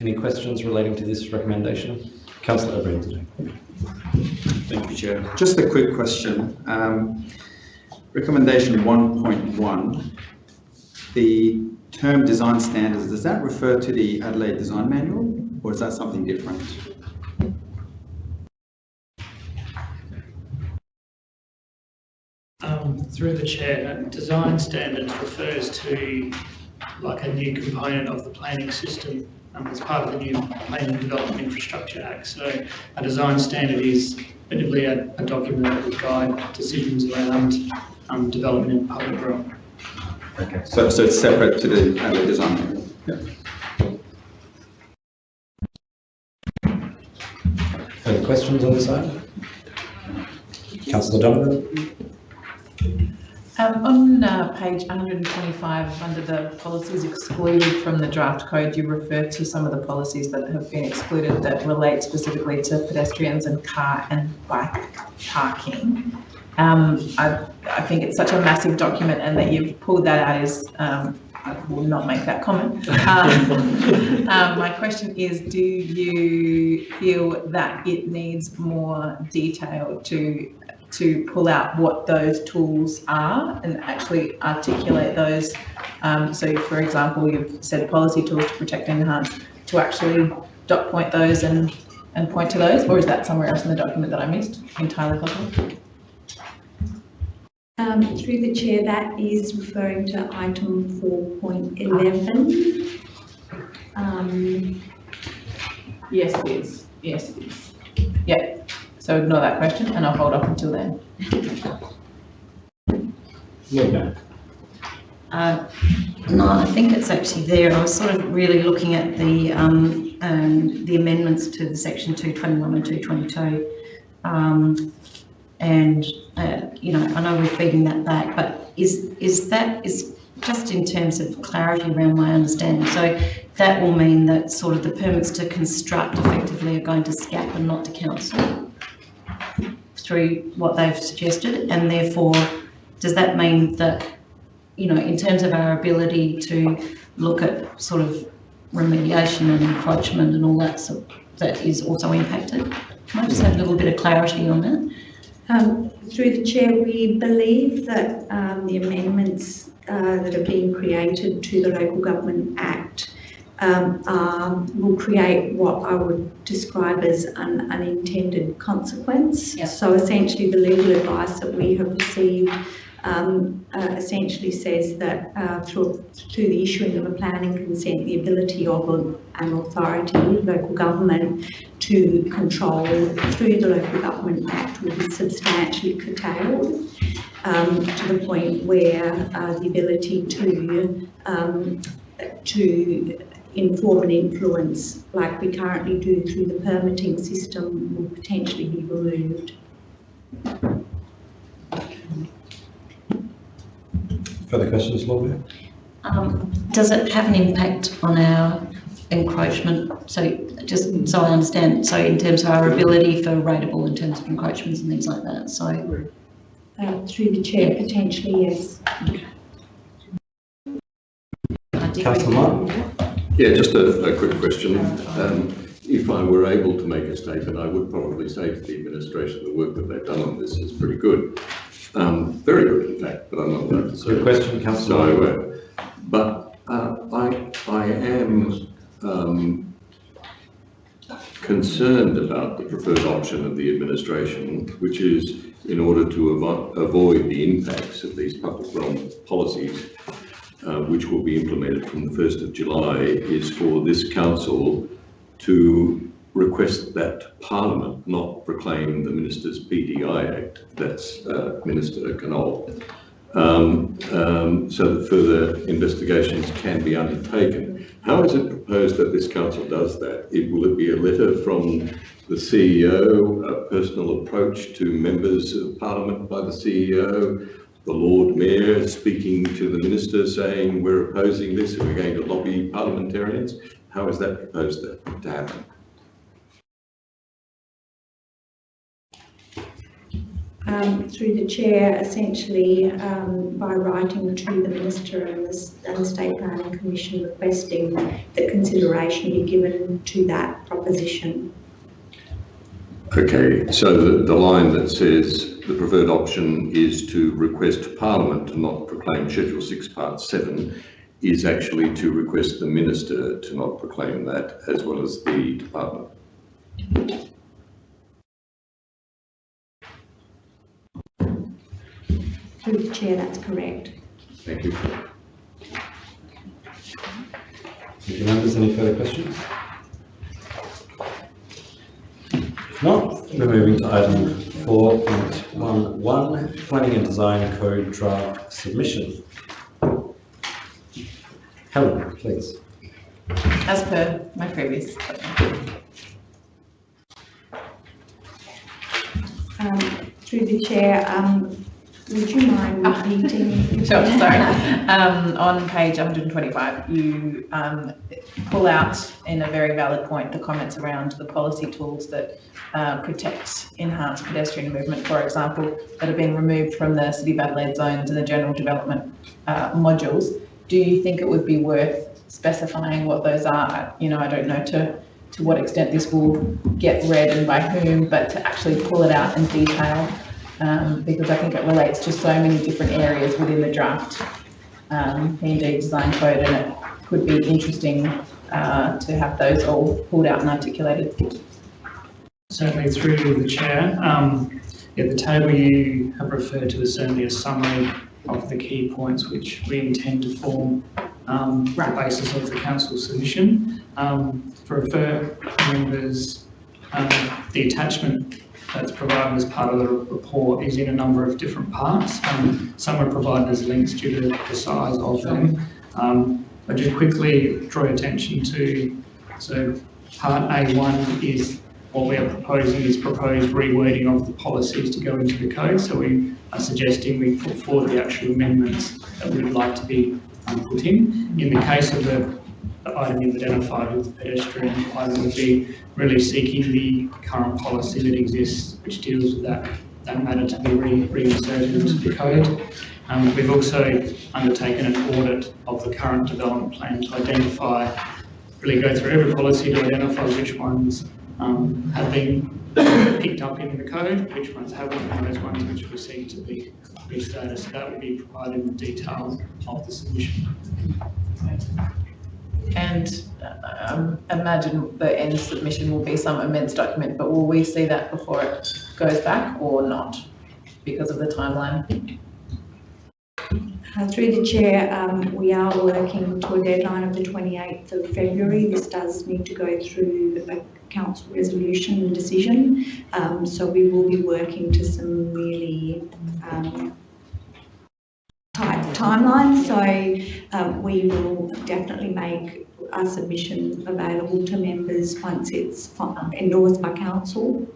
Any questions relating to this recommendation? Councillor O'Brien. Thank you, Chair. Just a quick question. Um, recommendation 1.1, the term design standards, does that refer to the Adelaide Design Manual or is that something different? Um, through the chair, design standards refers to like a new component of the planning system um, as part of the new Planning and Development Infrastructure Act. So a design standard is effectively a, a document that will guide decisions around um, development in public realm. Okay. So, so it's separate to the Adelaide Design Yeah. Further questions on this item? Councillor Donovan? Um, on uh, page 125, under the policies excluded from the draft code, you refer to some of the policies that have been excluded that relate specifically to pedestrians and car and bike parking. Um, I, I think it's such a massive document and that you've pulled that out is, um, I will not make that comment. Um, um, my question is, do you feel that it needs more detail to to pull out what those tools are and actually articulate those. Um, so for example, you've said policy tools to protect and enhance, to actually dot point those and, and point to those, or is that somewhere else in the document that I missed? Entirely possible. Um, through the chair, that is referring to item 4.11. Um, yes, it is. Yes, it is. Yeah. So ignore that question and I'll hold off until then. Yeah. Uh, no, I think it's actually there. I was sort of really looking at the um, um, the amendments to the section 221 and 222. Um, and, uh, you know, I know we're feeding that back, but is, is that, is just in terms of clarity around my understanding. So that will mean that sort of the permits to construct effectively are going to SCAP and not to council through what they've suggested. And therefore, does that mean that, you know, in terms of our ability to look at sort of remediation and encroachment and all that, that is also impacted? Can I just have a little bit of clarity on that? Um, through the chair, we believe that um, the amendments uh, that are being created to the Local Government Act um, um, will create what I would describe as an unintended consequence. Yep. So essentially the legal advice that we have received um, uh, essentially says that uh, through, through the issuing of a planning consent, the ability of an authority, local government, to control through the Local Government Act will be substantially curtailed um, to the point where uh, the ability to um, to inform and influence like we currently do through the permitting system will potentially be removed. Further questions, Lord Mayor? Um, does it have an impact on our encroachment? So just so I understand, so in terms of our ability for rateable in terms of encroachments and things like that, so. Uh, through the chair, potentially, yes. Councillor Martin? Yeah, just a, a quick question. Um, if I were able to make a statement, I would probably say to the administration, the work that they've done on this is pretty good. Um, very good, in fact, but I'm not allowed to say. Good question, Councillor. So, uh, but uh, I, I am um, concerned about the preferred option of the administration, which is in order to avo avoid the impacts of these public realm policies, uh, which will be implemented from the 1st of July, is for this council to request that Parliament not proclaim the Minister's PDI Act, that's uh, Minister Knoll, um, um, so that further investigations can be undertaken. How is it proposed that this council does that? It, will it be a letter from the CEO, a personal approach to members of parliament by the CEO, the Lord Mayor speaking to the minister saying we're opposing this and we're going to lobby parliamentarians? How is that proposed to, happen? um, through the chair, essentially um, by writing to the minister and the, and the State Planning Commission requesting that consideration be given to that proposition. Okay, so the, the line that says the preferred option is to request Parliament to not proclaim Schedule 6 Part 7 is actually to request the Minister to not proclaim that as well as the Department. Through the chair, that's correct. Thank you. Thank you, members. Any further questions? If not, we're moving to item 4.11, Planning and Design Code Draft Submission. Helen, please. As per my previous. Um, through the chair, um, would you mind repeating? Sure, sorry. Um, on page 125, you um, pull out in a very valid point the comments around the policy tools that uh, protect enhanced pedestrian movement, for example, that are being removed from the City of Adelaide zones and the general development uh, modules. Do you think it would be worth specifying what those are? You know, I don't know to to what extent this will get read and by whom, but to actually pull it out in detail um, because I think it relates to so many different areas within the draft um, design code and it could be interesting uh, to have those all pulled out and articulated. Certainly through the chair. Um, yeah, the table you have referred to is certainly a summary of the key points which we intend to form um, the basis of the council submission. Um, for refer members, um, the attachment that's provided as part of the report is in a number of different parts. Um, some are provided as links due to the size of them. Um, I just quickly draw your attention to, so part A1 is what we are proposing is proposed rewording of the policies to go into the code. So we are suggesting we put forward the actual amendments that we would like to be um, put in. In the case of the, the item you've identified with the pedestrian, item would be really seeking the current policy that exists, which deals with that, that matter to be re reinserted into the code. Um, we've also undertaken an audit of the current development plan to identify, really go through every policy to identify which ones um, have been picked up in the code, which ones haven't, and those ones which we seek to be restarted. So that will be provided in the detail of the submission. And um, imagine the end submission will be some immense document, but will we see that before it goes back or not because of the timeline? Uh, through the chair, um, we are working to a deadline of the 28th of February. This does need to go through a council resolution decision. Um, so we will be working to some really um, tight timelines. So um, we will definitely make our submission available to members once it's endorsed by council.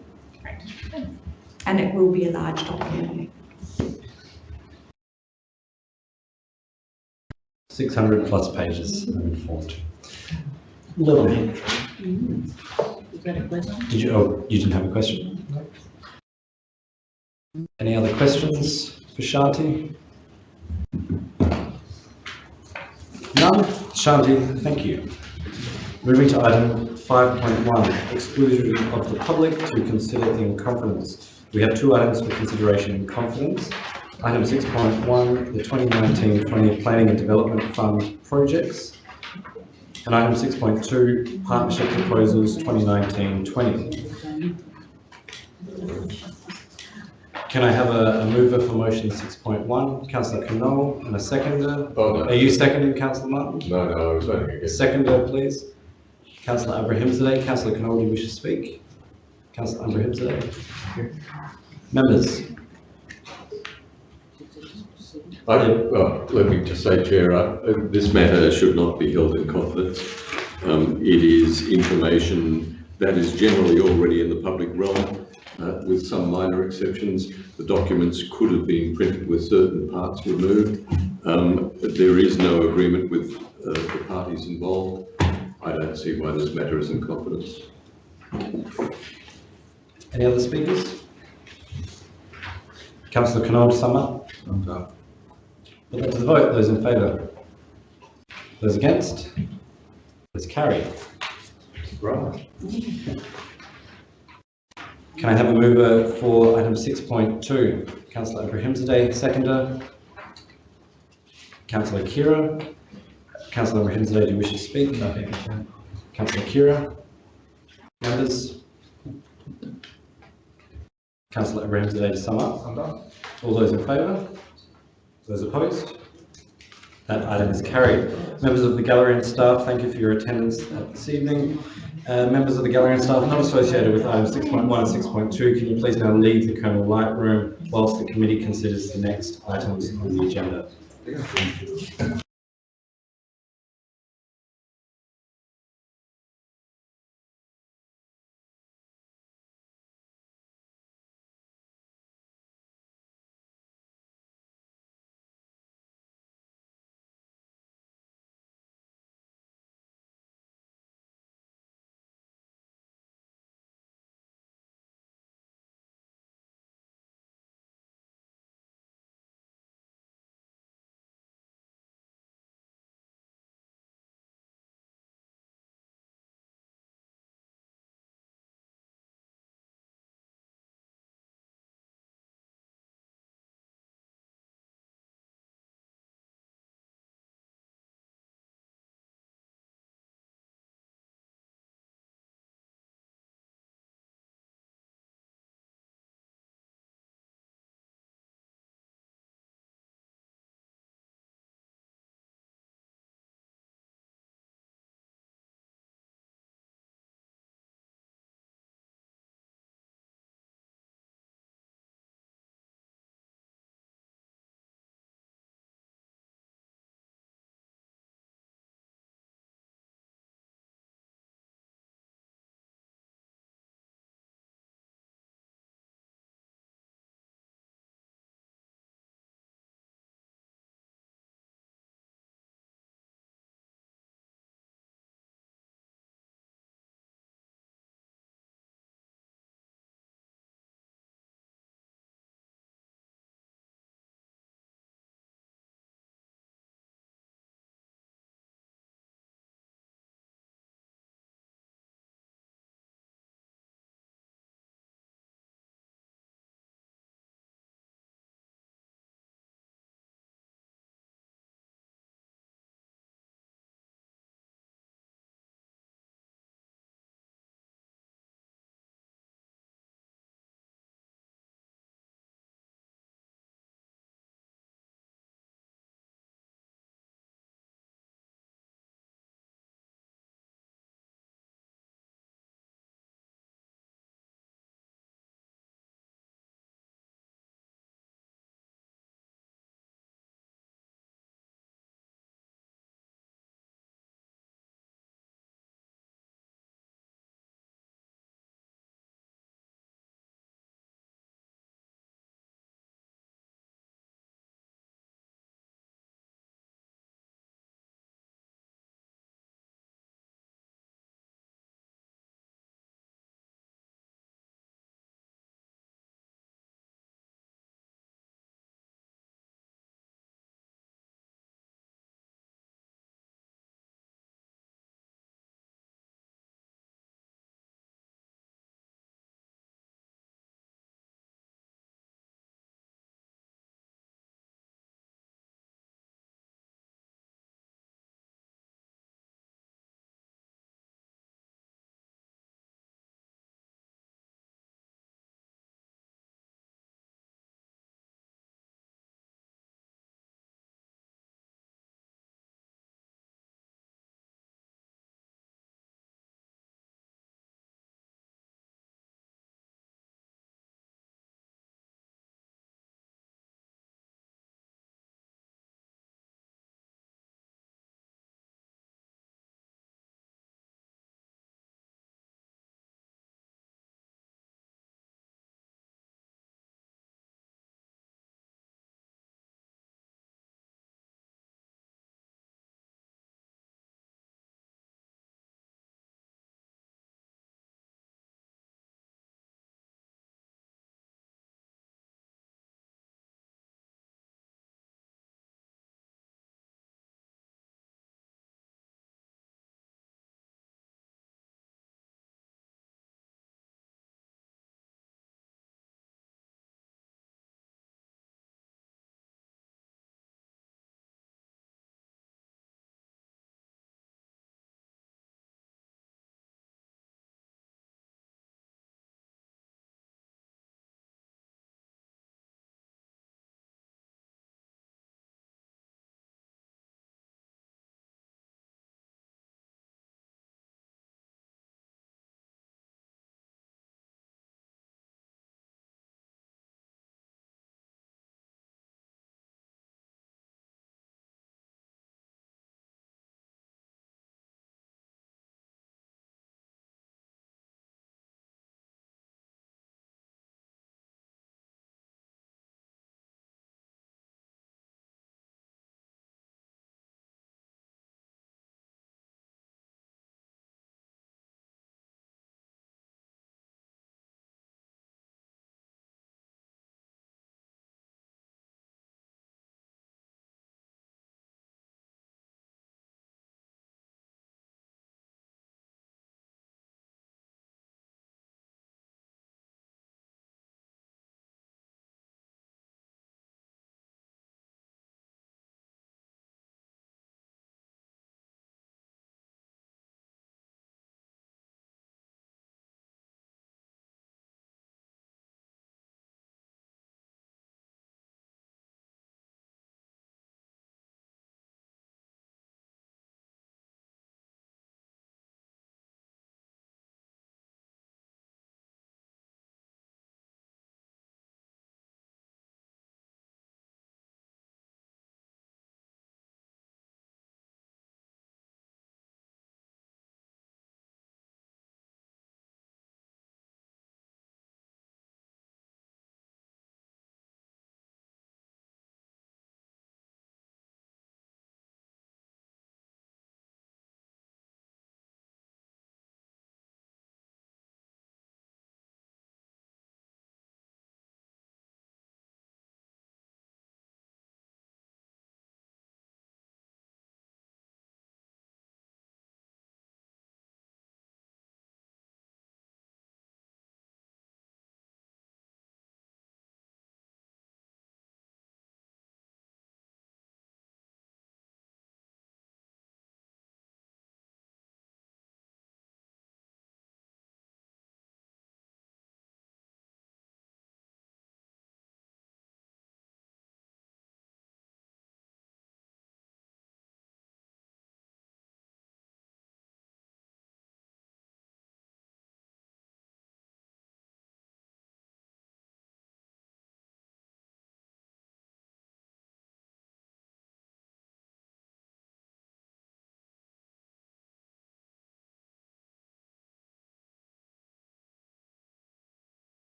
And it will be a large document. 600 plus pages, I'm informed. Little. Did you, oh, you didn't have a question? Any other questions for Shanti? None? Shanti, thank you. Moving to item 5.1, exclusion of the public to consider in confidence. We have two items for consideration in confidence. Item 6.1, the 2019-20 Planning and Development Fund projects. And item 6.2, partnership proposals 2019-20. Can I have a, a mover for motion 6.1? Councillor Knoll and a seconder? Oh, no. Are you seconding, Councillor Martin? No, no, I was voting against. Seconder, please. Councillor Abrahimzadeh. Councillor Knoll, do you wish to speak? Councillor Abrahimzadeh. Members? I, well, let me just say, Chair, uh, this matter should not be held in confidence. Um, it is information that is generally already in the public realm, uh, with some minor exceptions. The documents could have been printed with certain parts removed. Um, there is no agreement with uh, the parties involved. I don't see why this matter is in confidence. Any other speakers? Councillor Knoll to sum up? Put that to the vote. Those in favour? Those against? Those carried. Right. Can I have a mover for item six point two? Councillor Abrahimzadeh, seconder. Councillor Khera. Councillor Abrahimzadeh, do you wish to speak? No, thank you. Councillor Khera. Members? Councillor Abrahimzadeh to sum up. All those in favour? Those opposed? That item is carried. Members of the gallery and staff, thank you for your attendance this evening. Uh, members of the gallery and staff not associated with items 6.1 and 6.2, can you please now leave the Colonel Light Room whilst the committee considers the next items on the agenda?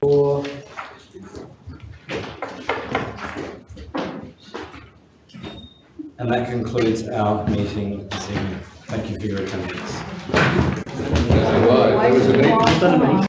Four. And that concludes our meeting this evening. Thank you for your attendance. That was a meeting.